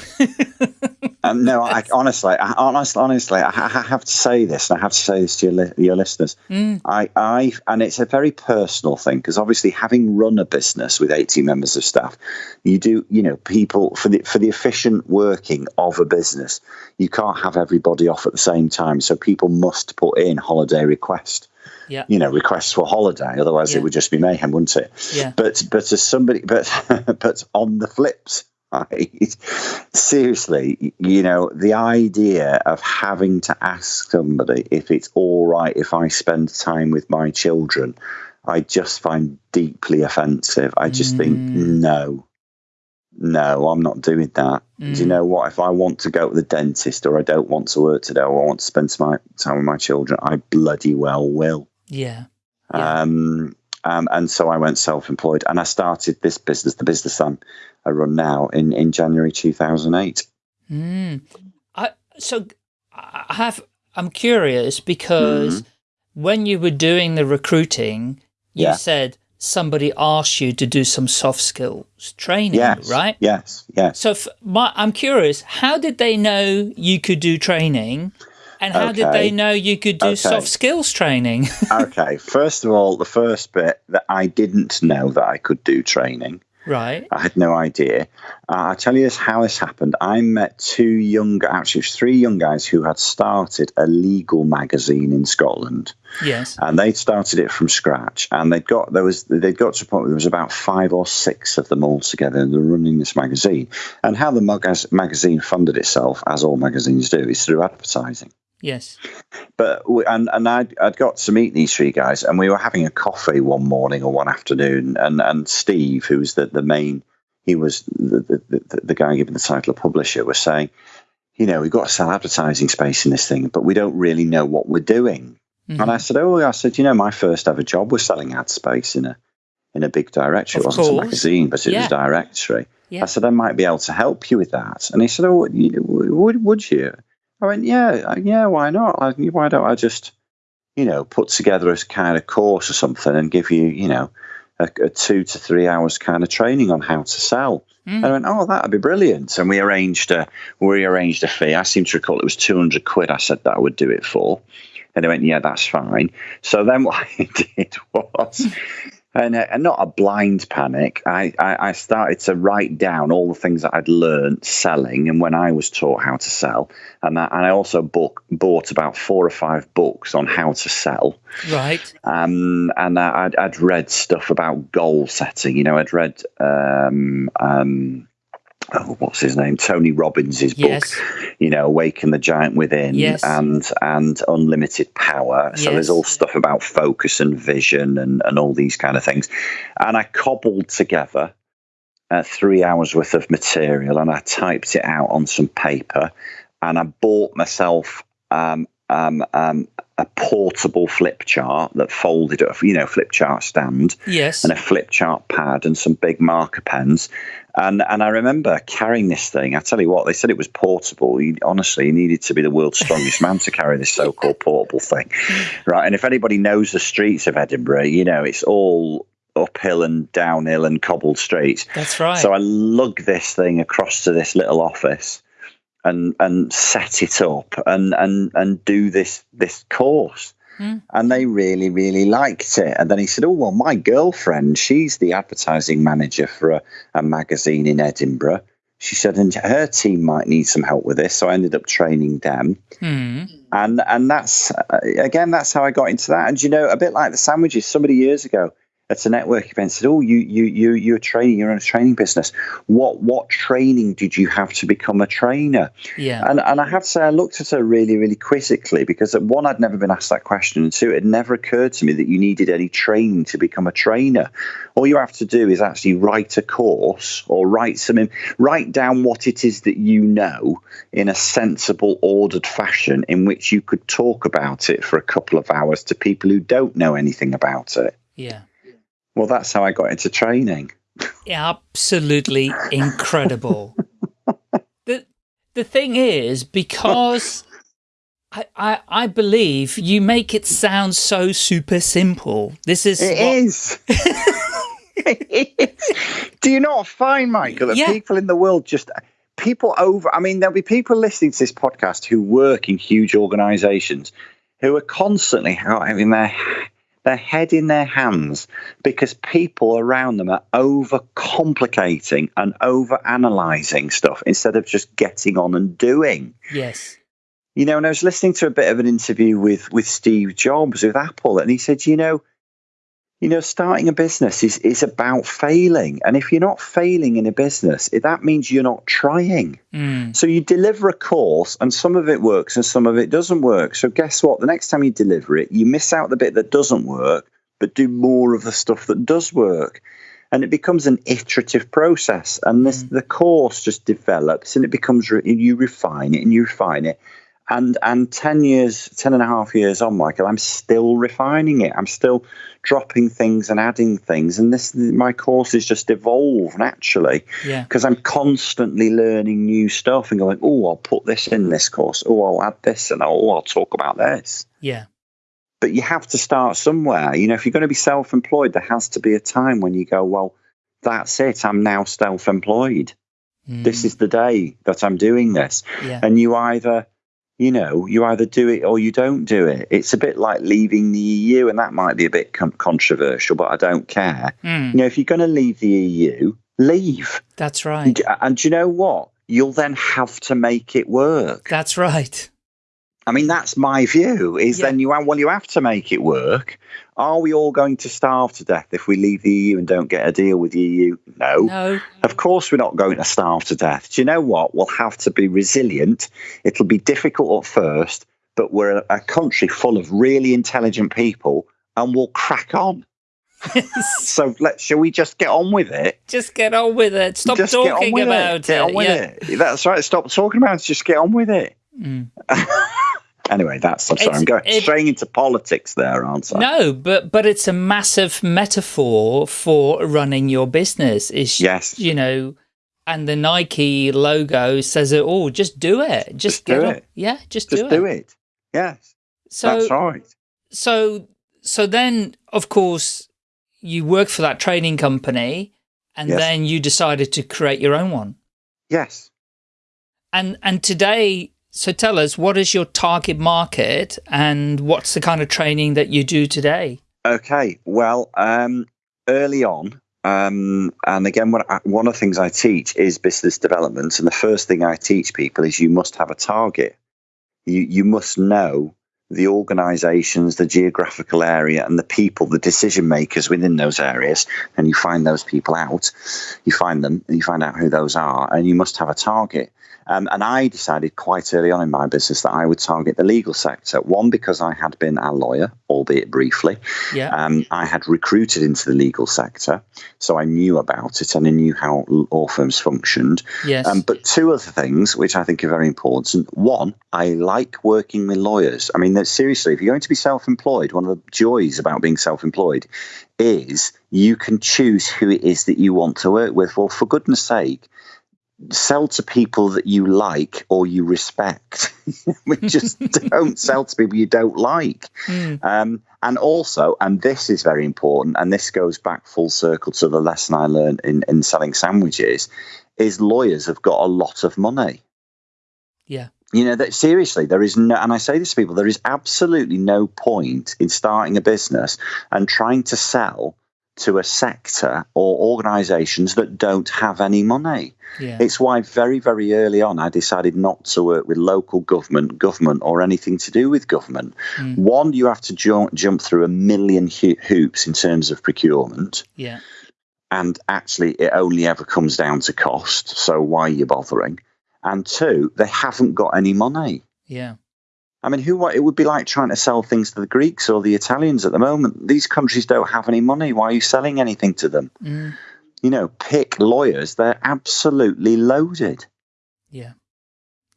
[laughs] um, no, I, honestly, I, honestly, honestly, I, I have to say this, and I have to say this to your, li- your listeners. Mm. I, I, and it's a very personal thing because obviously, having run a business with 18 members of staff, you do, you know, people for the for the efficient working of a business, you can't have everybody off at the same time. So people must put in holiday request, Yeah. you know, requests for holiday. Otherwise, Yeah. it would just be mayhem, wouldn't it? Yeah. But but as somebody, but [laughs] but on the flip side, [laughs] seriously, you know, the idea of having to ask somebody if it's all right if I spend time with my children, I just find deeply offensive. I just think no. No, I'm not doing that. Do you Mm. know what? If I want to go to the dentist or I don't want to work today or I want to spend my time with my children, I bloody well will. Yeah. Yeah. Um, um, and so I went self-employed, and I started this business, the business I'm, I run now, in in January 2008. Mm. I so I have I'm curious because when you were doing the recruiting, you Yeah. said somebody asked you to do some soft skills training, Yes, right? Yes, yes. So f my, I'm curious, how did they know you could do training? And how did they know you could do Okay. soft skills training? [laughs] okay. First of all, the first bit that I didn't know that I could do training. right. I had no idea. Uh, I'll tell you this, how this happened. I met two young, actually, three young guys who had started a legal magazine in Scotland. Yes. and they'd started it from scratch and they'd got there was they'd got to a point where there was about five or six of them all together and they're running this magazine and how the mag- magazine funded itself as all magazines do is through advertising Yes. but we, and and I'd, I'd got to meet these three guys and we were having a coffee one morning or one afternoon and and Steve who was the, the main he was the, the, the, the guy given the title of publisher was saying you know we've got to sell advertising space in this thing but we don't really know what we're doing Mhm. and I said, "Oh, I said, you know, my first ever job was selling ad space in a in a big directory. Of it wasn't course. a magazine, but it Yeah. was a directory." Yeah. I said, "I might be able to help you with that." And he said, "Oh, would would you?" I went, "Yeah, uh, yeah. Why not? I, why don't I just, you know, put together a kind of course or something and give you, you know, a, a two to three hours kind of training on how to sell." Mm. And I went, "Oh, that'd be brilliant." And we arranged a we arranged a fee. I seem to recall it was two hundred quid. I said that I would do it for. And they went, yeah, that's fine. So then [laughs] what I did was and, uh, and not a blind panic. I, I, I started to write down all the things that I'd learned selling and when I was taught how to sell. And, that, and I also book, bought about four or five books on how to sell. Right. Um, and I, I'd, I'd read stuff about goal setting. You know, I'd read um, um, oh, what's his name? Tony Robbins's Yes. book, you know, Awaken the Giant Within Yes. and and Unlimited Power. So Yes. there's all stuff about focus and vision and, and all these kind of things. And I cobbled together uh, three hours worth of material and I typed it out on some paper and I bought myself um, um, um, a portable flip chart that folded, up, you know, flip chart stand Yes. and a flip chart pad and some big marker pens. And and I remember carrying this thing. I tell you what, they said it was portable. You, honestly, you needed to be the world's strongest man to carry this so-called portable thing, [laughs] right? And if anybody knows the streets of Edinburgh, you know it's all uphill and downhill and cobbled streets. That's right. So I lug this thing across to this little office and and set it up and and and do this this course. Hmm. And they really, really liked it. And then he said, Oh, well, my girlfriend, she's the advertising manager for a, a magazine in Edinburgh. She said, and her team might need some help with this. So I ended up training them. Hmm. And and that's, uh, again, that's how I got into that. And, you know, a bit like the sandwiches, somebody years ago at a network event said, "Oh, you you you you're training. You're in a training business. What what training did you have to become a trainer?" Yeah. And and I have to say, I looked at her really really quizzically because one, I'd never been asked that question, and two, it never occurred to me that you needed any training to become a trainer. All you have to do is actually write a course or write some write down what it is that you know in a sensible, ordered fashion in which you could talk about it for a couple of hours to people who don't know anything about it. yeah. Well, that's how I got into training. absolutely incredible. [laughs] the the thing is, because I, I I believe you make it sound so super simple. This is It what- is. It is. Do you not find, Michael, that Yeah. people in the world just people over? I mean, there'll be people listening to this podcast who work in huge organisations who are constantly having their their head in their hands because people around them are over complicating and over analysing stuff instead of just getting on and doing. yes, You know, and I was listening to a bit of an interview with with Steve Jobs with Apple, and he said, you know, you know, starting a business is is about failing, and if you're not failing in a business, that means you're not trying. Mm, So you deliver a course, and some of it works, and some of it doesn't work. So guess what? The next time you deliver it, you miss out the bit that doesn't work, but do more of the stuff that does work. And it becomes an iterative process, and this the course just develops, and it becomes re- you refine it and you refine it, and and 10 years 10 and a half years on michael i'm still refining it. I'm still dropping things and adding things. And this my courses just evolve naturally yeah, because i'm constantly learning new stuff and going oh i'll put this in this course. Oh i'll add this and oh i'll talk about this. Yeah, but you have to start somewhere. You know if you're going to be self-employed there has to be a time when you go well that's it. I'm now self-employed. Mm, this is the day that i'm doing this. Yeah, and you either you know you either do it or you don't do it. It's a bit like leaving the eu and that might be a bit con- controversial but i don't care. Mm, you know if you're going to leave the eu leave. That's right. and, and you know what? You'll then have to make it work. That's right. i mean that's my view is Yeah. then you well you have to make it work are we all going to starve to death if we leave the eu and don't get a deal with the eu no No, of course, we're not going to starve to death. Do you know what? We'll have to be resilient. It'll be difficult at first, but we're a, a country full of really intelligent people and we'll crack on. [laughs] So let shall we just get on with it? just get on with it. Stop just get on talking with about it. Get on with yeah. it. That's right. Stop talking about it. Just get on with it. Mm. [laughs] Anyway, that's. I'm sorry. It's- I'm going it- straying into politics there, aren't I? No, but but it's a massive metaphor for running your business. Is Yes. you know, and the Nike logo says it all. Just do it. Just, Just get do it. Yeah, just, do it. Just do, do it. it. Yes. So that's right. so so then of course you work for that training company, and Yes. then you decided to create your own one. Yes. And and today, so tell us what is your target market, and what's the kind of training that you do today? Okay, well, um, early on, um, and again, I, one of the things I teach is business development, and the first thing I teach people is you must have a target. You you must know the organizations, the geographical area, and the people, the decision makers within those areas, and you find those people out. You find them, and you find out who those are, and you must have a target. Um, and I decided quite early on in my business that I would target the legal sector. One, because I had been a lawyer, albeit briefly. Yeah. Um, I had recruited into the legal sector, so I knew about it and I knew how law firms functioned. Yes. Um, but two other things which I think are very important. One, I like working with lawyers. I mean, seriously, if you're going to be self employed, one of the joys about being self employed is you can choose who it is that you want to work with. Well, for goodness sake, sell to people that you like or you respect. [laughs] we just [laughs] don't sell to people you don't like. Mm. Um, and also, and this is very important, and this goes back full circle to the lesson I learned in, in selling sandwiches, is lawyers have got a lot of money. Yeah. You know that seriously, there is no, and I say this to people, there is absolutely no point in starting a business and trying to sell to a sector or organizations that don't have any money. Yeah. It's why very, very early on I decided not to work with local government, government, or anything to do with government. Mm. One, you have to jump, jump through a million ho- hoops in terms of procurement. Yeah. And actually, it only ever comes down to cost. So why are you bothering? And two, they haven't got any money. Yeah. I mean, who? What it would be like trying to sell things to the Greeks or the Italians at the moment. These countries don't have any money. Why are you selling anything to them? Mm. You know, pick lawyers; they're absolutely loaded. Yeah.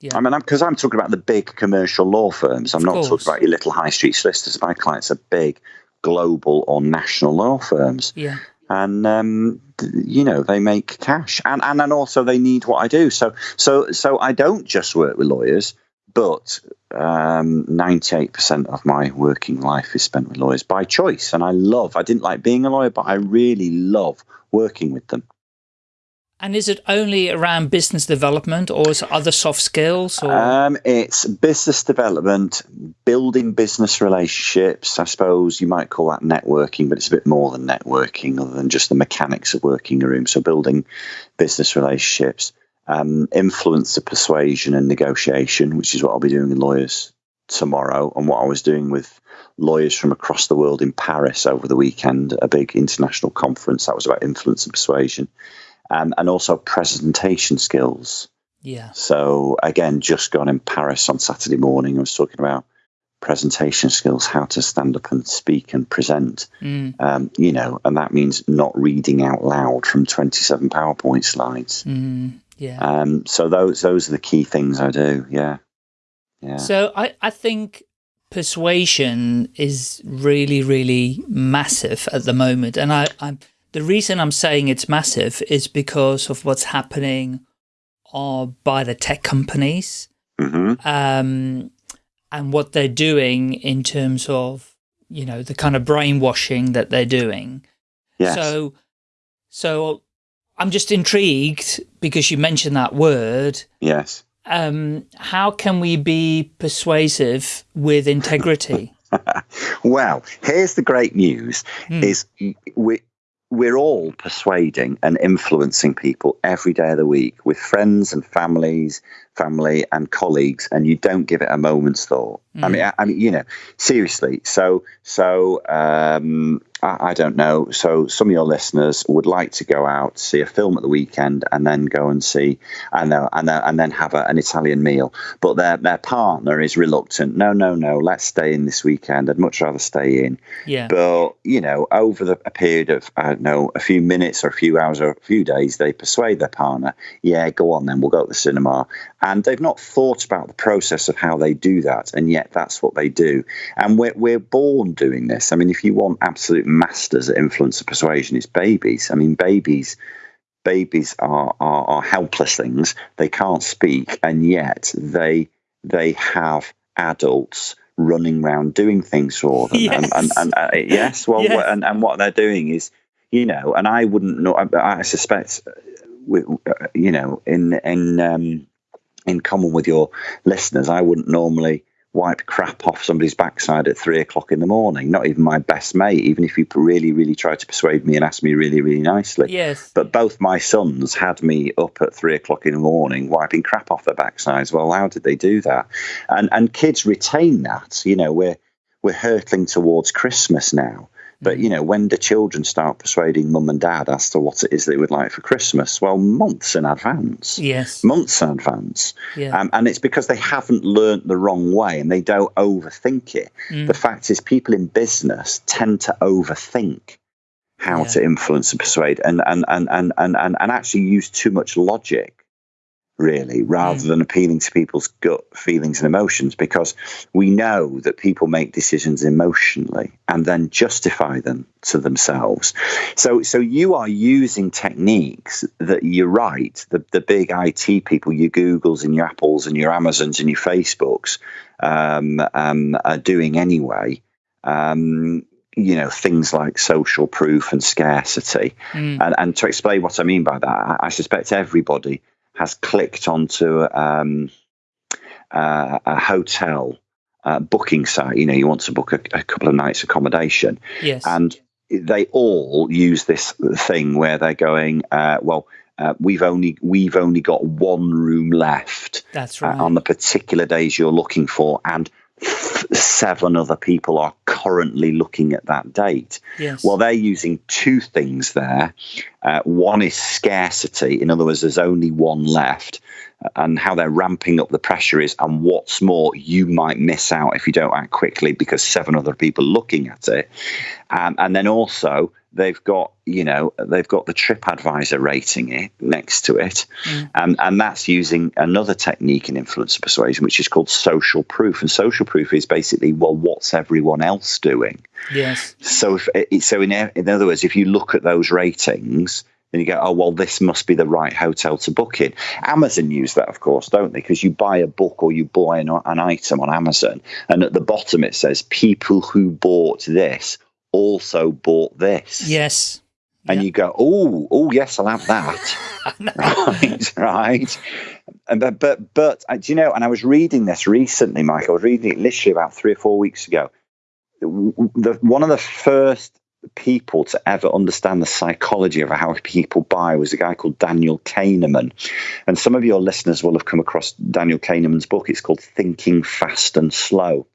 Yeah. I mean, because I'm, I'm, talking about the big commercial law firms. I'm Of not course. talking about your little high street solicitors. My clients are big, global or national law firms, Yeah. and um, you know they make cash, and and and also they need what I do. So so so I don't just work with lawyers, but um, 98% of my working life is spent with lawyers by choice, and I love. I didn't like being a lawyer, but I really love working with them. And is it only around business development or is it other soft skills or Um, it's business development, building business relationships. I suppose you might call that networking, but it's a bit more than networking, other than just the mechanics of working a room. So, building business relationships, um, influence of persuasion and negotiation, which is what I'll be doing with lawyers tomorrow, and what I was doing with lawyers from across the world in Paris over the weekend, a big international conference that was about influence and persuasion. Um, and also presentation skills. yeah. So again, just gone in Paris on Saturday morning. I was talking about presentation skills, how to stand up and speak and present. Mm. Um, you know, and that means not reading out loud from twenty-seven PowerPoint slides. Mm. Yeah. Um, so those those are the key things I do. Yeah, yeah. So I, I think persuasion is really, really massive at the moment. And I, I'm, the reason I'm saying it's massive is because of what's happening uh, by the tech companies hmm um, and what they're doing in terms of, you know, the kind of brainwashing that they're doing. Yes. So, so I'm just intrigued because you mentioned that word. yes. Um, how can we be persuasive with integrity? [laughs] well, here's the great news: Hmm. is we we're all persuading and influencing people every day of the week with friends and families, family and colleagues, and you don't give it a moment's thought. I mean, I, I mean, you know, seriously. So, so um, I, I don't know. So, some of your listeners would like to go out see a film at the weekend and then go and see and then and then, and then have a, an Italian meal, but their their partner is reluctant. No, no, no. Let's stay in this weekend. I'd much rather stay in. Yeah. But you know, over the, a period of I don't know, a few minutes or a few hours or a few days, they persuade their partner, "Yeah, go on then. We'll go to the cinema." And they've not thought about the process of how they do that, and yet that's what they do. And we're we're born doing this. I mean, if you want absolute masters at influence of persuasion, is babies. I mean, babies. Babies are, are, are helpless things. They can't speak, and yet they they have adults running around doing things for them. And, and, Yes. and uh, yes, well, Yes. what- and, and what they're doing is, you know, and I wouldn't know. I, I suspect, uh, uh, you know, in in um, in common with your listeners, I wouldn't normally wipe crap off somebody's backside at three o'clock in the morning. Not even my best mate, even if you really, really tried to persuade me and asked me really, really nicely. Yes. But both my sons had me up at three o'clock in the morning wiping crap off their backsides. Well, how did they do that? And and kids retain that. You know, we're we're hurtling towards Christmas now. But you know, when do children start persuading mum and dad as to what it is they would like for Christmas? Well, months in advance. Yes. Months in advance. Yeah. Um, and it's because they haven't learnt the wrong way and they don't overthink it. Mm. The fact is, people in business tend to overthink how Yeah. to influence and persuade and, and, and, and, and, and, and actually use too much logic, really, rather Mm. than appealing to people's gut feelings and emotions, because we know that people make decisions emotionally and then justify them to themselves. So, so you are using techniques that you're right, the, the big IT people, your Googles and your Apples and your Amazons and your Facebooks um, um, are doing anyway. Um, you know, things like social proof and scarcity. Mm. And, and to explain what I mean by that, I, I suspect everybody has clicked onto um, uh, a hotel uh, booking site. You know, you want to book a, a couple of nights accommodation, Yes. and they all use this thing where they're going, uh, well. Uh, we've only we've only got one room left That's uh, right. on the particular days you're looking for, and seven other people are currently looking at that date. yes. Well, they're using two things there. Uh, one is scarcity, in other words, there's only one left, and how they're ramping up the pressure is, and what's more, you might miss out if you don't act quickly because seven other people looking at it. Um, and then also, they've got you know they've got the TripAdvisor rating it next to it, and and that's using another technique in influence persuasion, which is called social proof. And social proof is basically well, what's everyone else doing? yes. So, if so in in other words, if you look at those ratings, then you go, oh well, this must be the right hotel to book in. Amazon use that, of course, don't they? Because you buy a book or you buy an, an item on Amazon, and at the bottom it says people who bought this also bought this. Yes. And Yeah. you go, oh, oh yes, I'll have that. [laughs] [laughs] right, right. And but but but uh, do you know? And I was reading this recently, Mike. I was reading it literally about three or four weeks ago. The, the- one of the first people to ever understand the psychology of how people buy was a guy called Daniel Kahneman. And some of your listeners will have come across Daniel Kahneman's book. It's called Thinking Fast and Slow.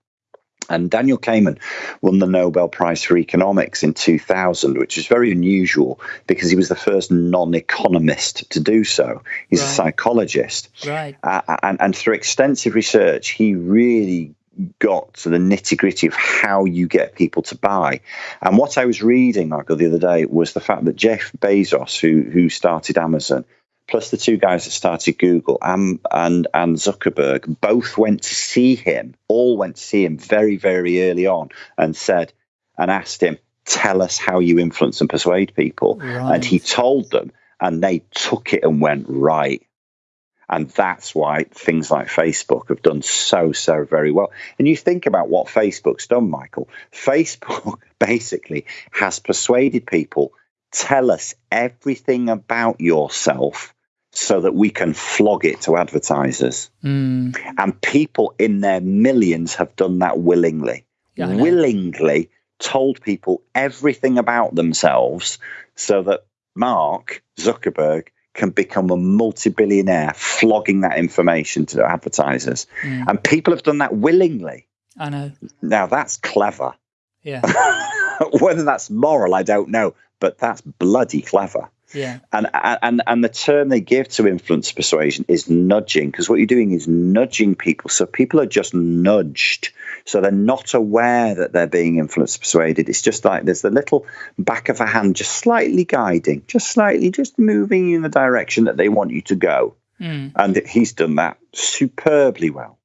And Daniel Kahneman won the Nobel Prize for Economics in 2000, which is very unusual because he was the first non economist to do so. He's a psychologist. Right. Uh, and, and through extensive research, he really got to the nitty gritty of how you get people to buy. And what I was reading, Michael, the other day was the fact that Jeff Bezos, who who started Amazon, plus the two guys that started Google and and and Zuckerberg, both went to see him. All went to see him very very early on and said and asked him, "Tell us how you influence and persuade people." Right. And he told them, and they took it and went right. And that's why things like Facebook have done so, so very well. And you think about what Facebook's done, Michael. Facebook [laughs] basically has persuaded people tell us everything about yourself so that we can flog it to advertisers. Mm. And people in their millions have done that willingly. Yeah, willingly told people everything about themselves so that Mark Zuckerberg can become a multi-billionaire flogging that information to advertisers. Mm. And people have done that willingly. I know. Now that's clever. Yeah. [laughs] Whether that's moral, I don't know, but that's bloody clever. Yeah. And and and the term they give to influence persuasion is nudging, because what you're doing is nudging people. So people are just nudged. So they're not aware that they're being influenced persuaded. It's just like there's the little back of a hand just slightly guiding, just slightly, just moving you in the direction that they want you to go. Mm. And he's done that superbly well.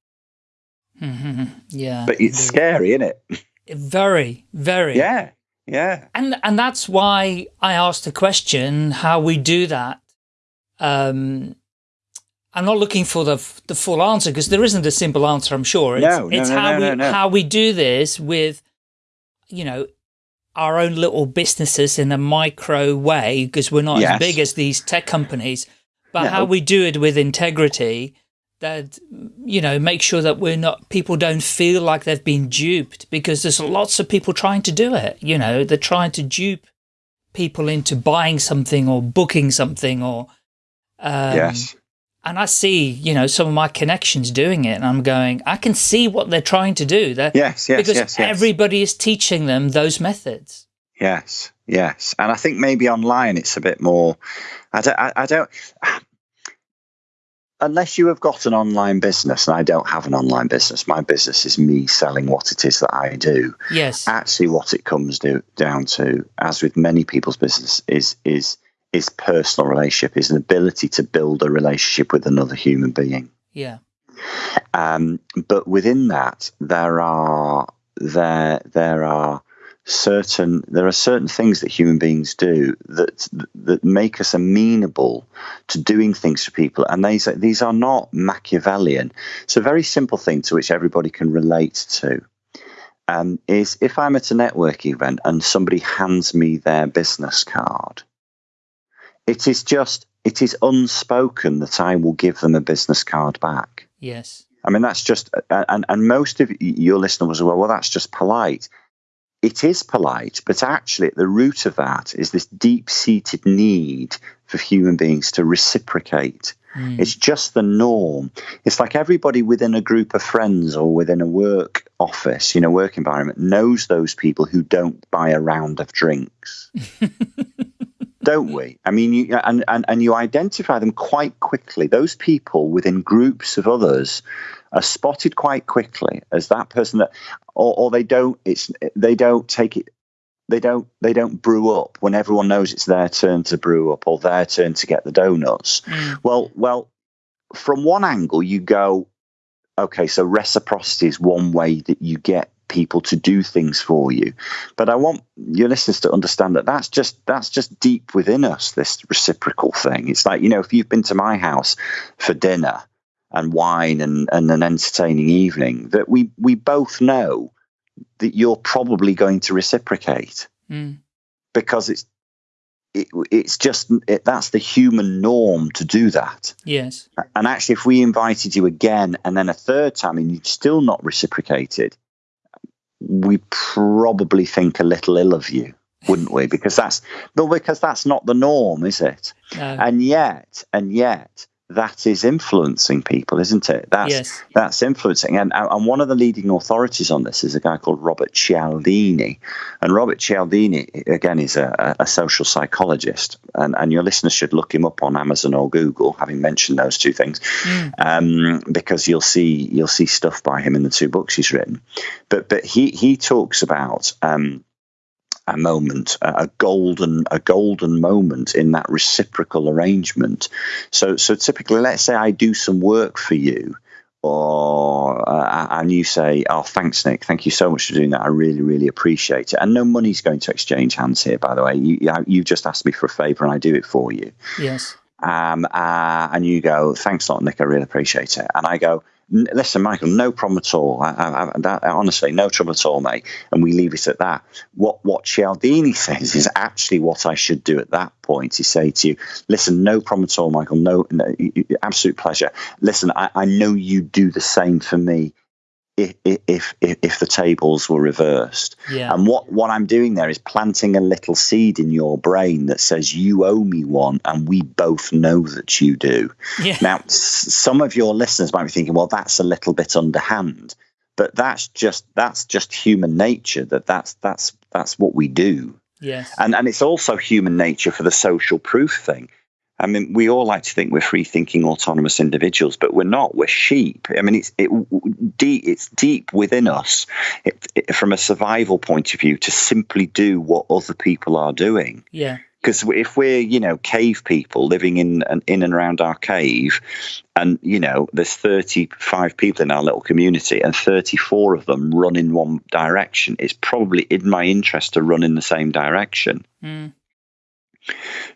hmm Yeah. But it's scary, isn't it? Very, very. Yeah. Yeah. And and that's why I asked the question how we do that. Um, I'm not looking for the the full answer because there isn't a simple answer. I'm sure. It's, No, no, it's no, how no, we how we do this with, you know, our own little businesses in a micro way because we're not Yes. as big as these tech companies. But how we do it with integrity that you know make sure that we're not people don't feel like they've been duped because there's lots of people trying to do it you know they're trying to dupe people into buying something or booking something or um, yes and I see, you know, some of my connections doing it, and I'm going, I can see what they're trying to do. They're, yes, yes, because yes, yes. everybody is teaching them those methods. Yes, yes, and I think maybe online it's a bit more. I don't. I, I don't. Unless you have got an online business, and I don't have an online business, my business is me selling what it is that I do. Yes. Actually, what it comes do, down to, as with many people's business, is is is personal relationship, is an ability to build a relationship with another human being. Yeah. Um, but within that, there are there there are certain there are certain things that human beings do that that make us amenable to doing things for people and these these are not machiavellian it's a very simple thing to which everybody can relate to um, is if i'm at a network event and somebody hands me their business card it is just it is unspoken that I will give them a business card back. Yes. I mean that's just and and most of your listeners will well, well that's just polite. It is polite, but actually at the root of that is this deep-seated need for human beings to reciprocate. Mm. It's just the norm. It's like everybody within a group of friends or within a work office, you know, work environment knows those people who don't buy a round of drinks. [laughs] don't we? I mean, you, and, and, and you identify them quite quickly. Those people within groups of others are spotted quite quickly as that person that, or, or they don't. It's they don't take it. They don't. They don't brew up when everyone knows it's their turn to brew up or their turn to get the donuts. Mm. Well, well, from one angle, you go, okay, so reciprocity is one way that you get people to do things for you. But I want your listeners to understand that that's just that's just deep within us. This reciprocal thing. It's like you know, if you've been to my house for dinner and wine and, and an entertaining evening, that we we both know that you're probably going to reciprocate mm. because it's it, it's just it, that's the human norm to do that. Yes. And actually, if we invited you again and then a third time and you'd still not reciprocated, we probably think a little ill of you, wouldn't we? Because that's well, because that's not the norm, is it? No. And yet, and yet, that is influencing people, isn't it? That's yes. that's influencing. And and one of the leading authorities on this is a guy called Robert Cialdini. And Robert Cialdini, again, is a, a social psychologist. And, and your listeners should look him up on Amazon or Google, having mentioned those two things, mm. um, because you'll see you'll see stuff by him in the two books he's written. But but he he talks about um, a moment, a golden, a golden moment in that reciprocal arrangement. So, so typically, let's say I do some work for you, or uh, and you say, "Oh, thanks, Nick. Thank you so much for doing that. I really, really appreciate it." And no money's going to exchange hands here, by the way. You, you just asked me for a favour, and I do it for you. Yes. Um, uh, and you go, "Thanks a lot, Nick. I really appreciate it." And I go, listen, Michael, no problem at all. I, I, that, honestly, no trouble at all, mate. And we leave it at that. What what Cialdini [laughs] says is actually what I should do at that point. He say to you, listen, no problem at all, Michael. No, no absolute pleasure. Listen, I, I know you do the same for me if, if if the tables were reversed. Yeah. And what what I'm doing there is planting a little seed in your brain that says you owe me one, and we both know that you do. Yeah. Now, some of your listeners might be thinking, well, that's a little bit underhand, but that's just that's just human nature. That that's that's that's what we do. Yes. And and it's also human nature for the social proof thing. I mean, we all like to think we're free thinking, autonomous individuals, but we're not. We're sheep. I mean, it's it, deep. It's deep within us, it, it, from a survival point of view, to simply do what other people are doing. Yeah. Because if we're, you know, cave people living in and in and around our cave, and you know, there's 35 people in our little community, and 34 of them run in one direction, it's probably in my interest to run in the same direction. Mm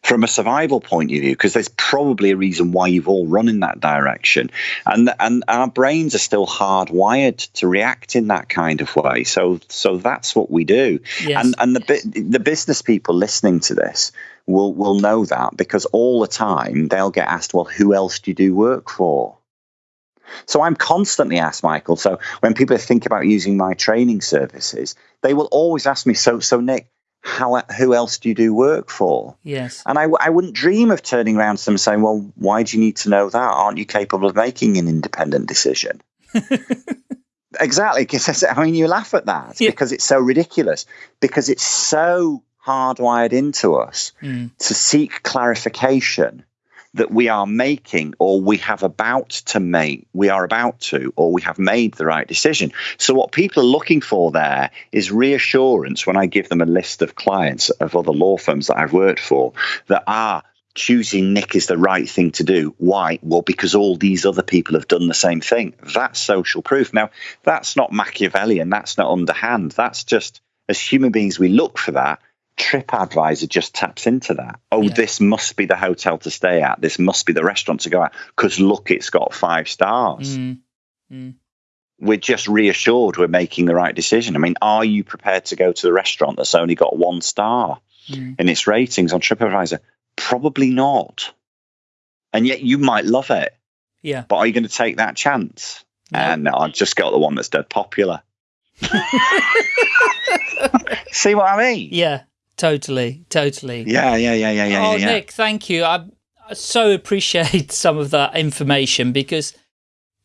from a survival point of view because there's probably a reason why you've all run in that direction and and our brains are still hardwired to react in that kind of way so so that's what we do yes. and and the the business people listening to this will will know that because all the time they'll get asked well who else do you do work for So I'm constantly asked, Michael. So when people think about using my training services, they will always ask me, so, so Nick, how, who else do you do work for? Yes. And I, I wouldn't dream of turning around to them saying, well, why do you need to know that? Aren't you capable of making an independent decision? [laughs] exactly. Because I mean, you laugh at that Yeah. because it's so ridiculous, because it's so hardwired into us Mm. to seek clarification that we are making or we have about to make, we are about to, or we have made the right decision. So, what people are looking for there is reassurance when I give them a list of clients of other law firms that I've worked for that are choosing Nick is the right thing to do. Why? Well, because all these other people have done the same thing. That's social proof. Now, that's not Machiavellian, that's not underhand. That's just as human beings, we look for that. TripAdvisor just taps into that. Oh, Yeah. this must be the hotel to stay at. This must be the restaurant to go at because look, it's got five stars. Mm. Mm. We're just reassured we're making the right decision. I mean, are you prepared to go to the restaurant that's only got one star Mm. in its ratings on TripAdvisor? Probably not. And yet you might love it, Yeah. but are you going to take that chance? No. And I'll just got the one that's dead popular. [laughs] See what I mean? Yeah. Totally. Totally. Yeah, yeah, yeah, yeah, yeah. oh, yeah, yeah. Nick, thank you. I I so appreciate [laughs] some of that information because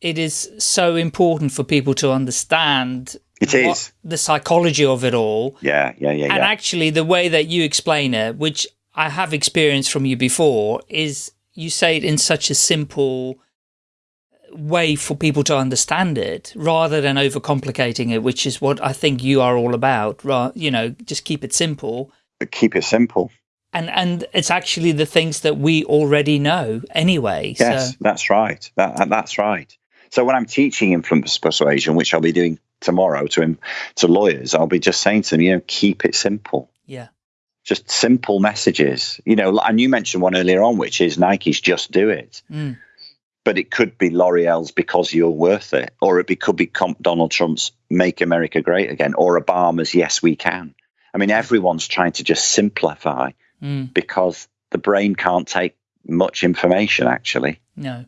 it is so important for people to understand it is the psychology of it all. Yeah, yeah, yeah, And yeah. actually, the way that you explain it, which I have experienced from you before, is you say it in such a simple way for people to understand it rather than overcomplicating it, which is what I think you are all about. Right? You know, just keep it simple. But keep it simple. And, and it's actually the things that we already know anyway. Yes, So, that's right. That, that's right. So when I'm teaching influence persuasion, which I'll be doing tomorrow to him, to lawyers, I'll be just saying to them, you know, keep it simple. yeah. Just simple messages. You know, and you mentioned one earlier on, which is Nike's just do it. Mm. But it could be L'Oreal's because you're worth it, or it be, could be Donald Trump's "Make America Great Again," or Obama's "Yes, We Can." I mean, everyone's trying to just simplify Mm. because the brain can't take much information. Actually, No.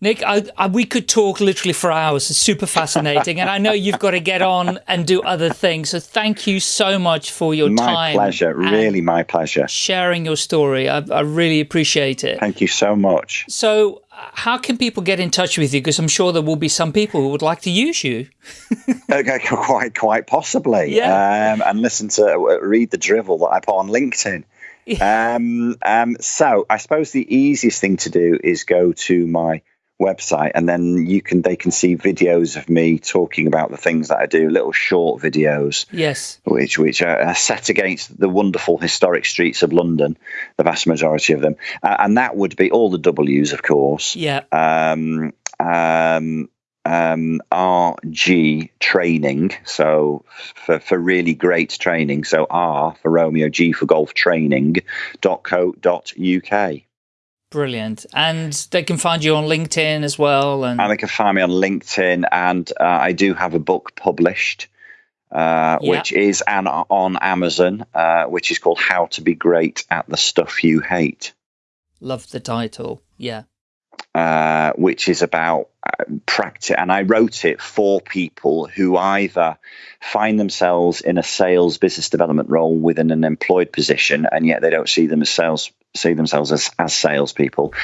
Nick, I, I, we could talk literally for hours. It's super fascinating. and I know you've got to get on and do other things. So thank you so much for your my time. pleasure. Really, my pleasure. Sharing your story. I, I really appreciate it. Thank you so much. So, how can people get in touch with you? Because I'm sure there will be some people who would like to use you. [laughs] Okay, [laughs] quite, quite possibly. Yeah. Um, and listen to uh, read the drivel that I put on LinkedIn. um, um, so I suppose the easiest thing to do is go to my website, and then you can they can see videos of me talking about the things that I do, little short videos, Yes. which which are set against the wonderful historic streets of London, the vast majority of them, uh, and that would be all the W's, of course Yeah. um, um, um, RG training. So for, for really great training. So R for Romeo, G for golf training.co.uk. Brilliant. And they can find you on LinkedIn as well. And, And they can find me on LinkedIn. And uh, I do have a book published. Uh, Yeah. Which is an, on Amazon, uh, which is called How to Be Great at the Stuff You Hate. love the title. Yeah. Uh, which is about uh, practice. And I wrote it for people who either find themselves in a sales business development role within an employed position, and yet they don't see them as sales, see themselves as as salespeople,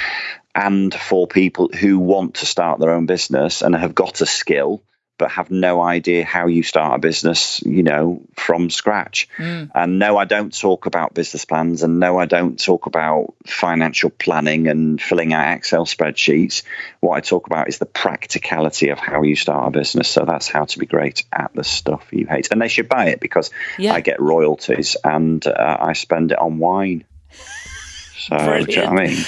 and for people who want to start their own business and have got a skill. But have no idea how you start a business, you know, from scratch. Mm. And no, I don't talk about business plans, and no, I don't talk about financial planning and filling out Excel spreadsheets. What I talk about is the practicality of how you start a business. So that's how to be great at the stuff you hate. And they should buy it because Yeah. I get royalties and uh, I spend it on wine. So, do you know what I mean?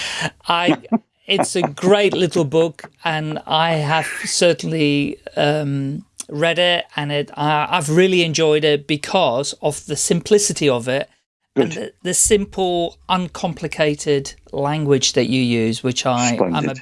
I [laughs] it's a great little book, and I have certainly um, read it, and it I, I've really enjoyed it because of the simplicity of it and the, the simple, uncomplicated language that you use, which I I'm a,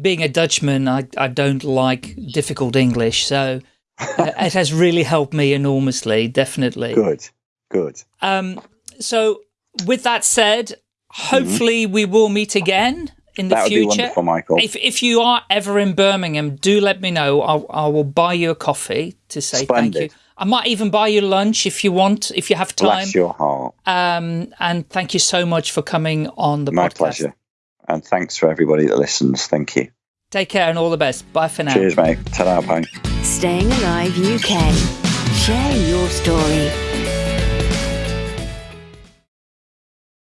being a Dutchman, I I don't like difficult English, so. uh, [laughs] it has really helped me enormously, definitely. Good, good. Um, so, with that said, hopefully we will meet again in the that would future. be wonderful, Michael. If if you are ever in Birmingham, do let me know. I'll, I will buy you a coffee to say thank you. I might even buy you lunch if you want, if you have time. Bless your heart. Um, and thank you so much for coming on the My podcast. pleasure. And thanks for everybody that listens. Thank you. Take care and all the best. Bye for now. Cheers, mate. Ta-da, bye. Staying Alive UK. Share your story.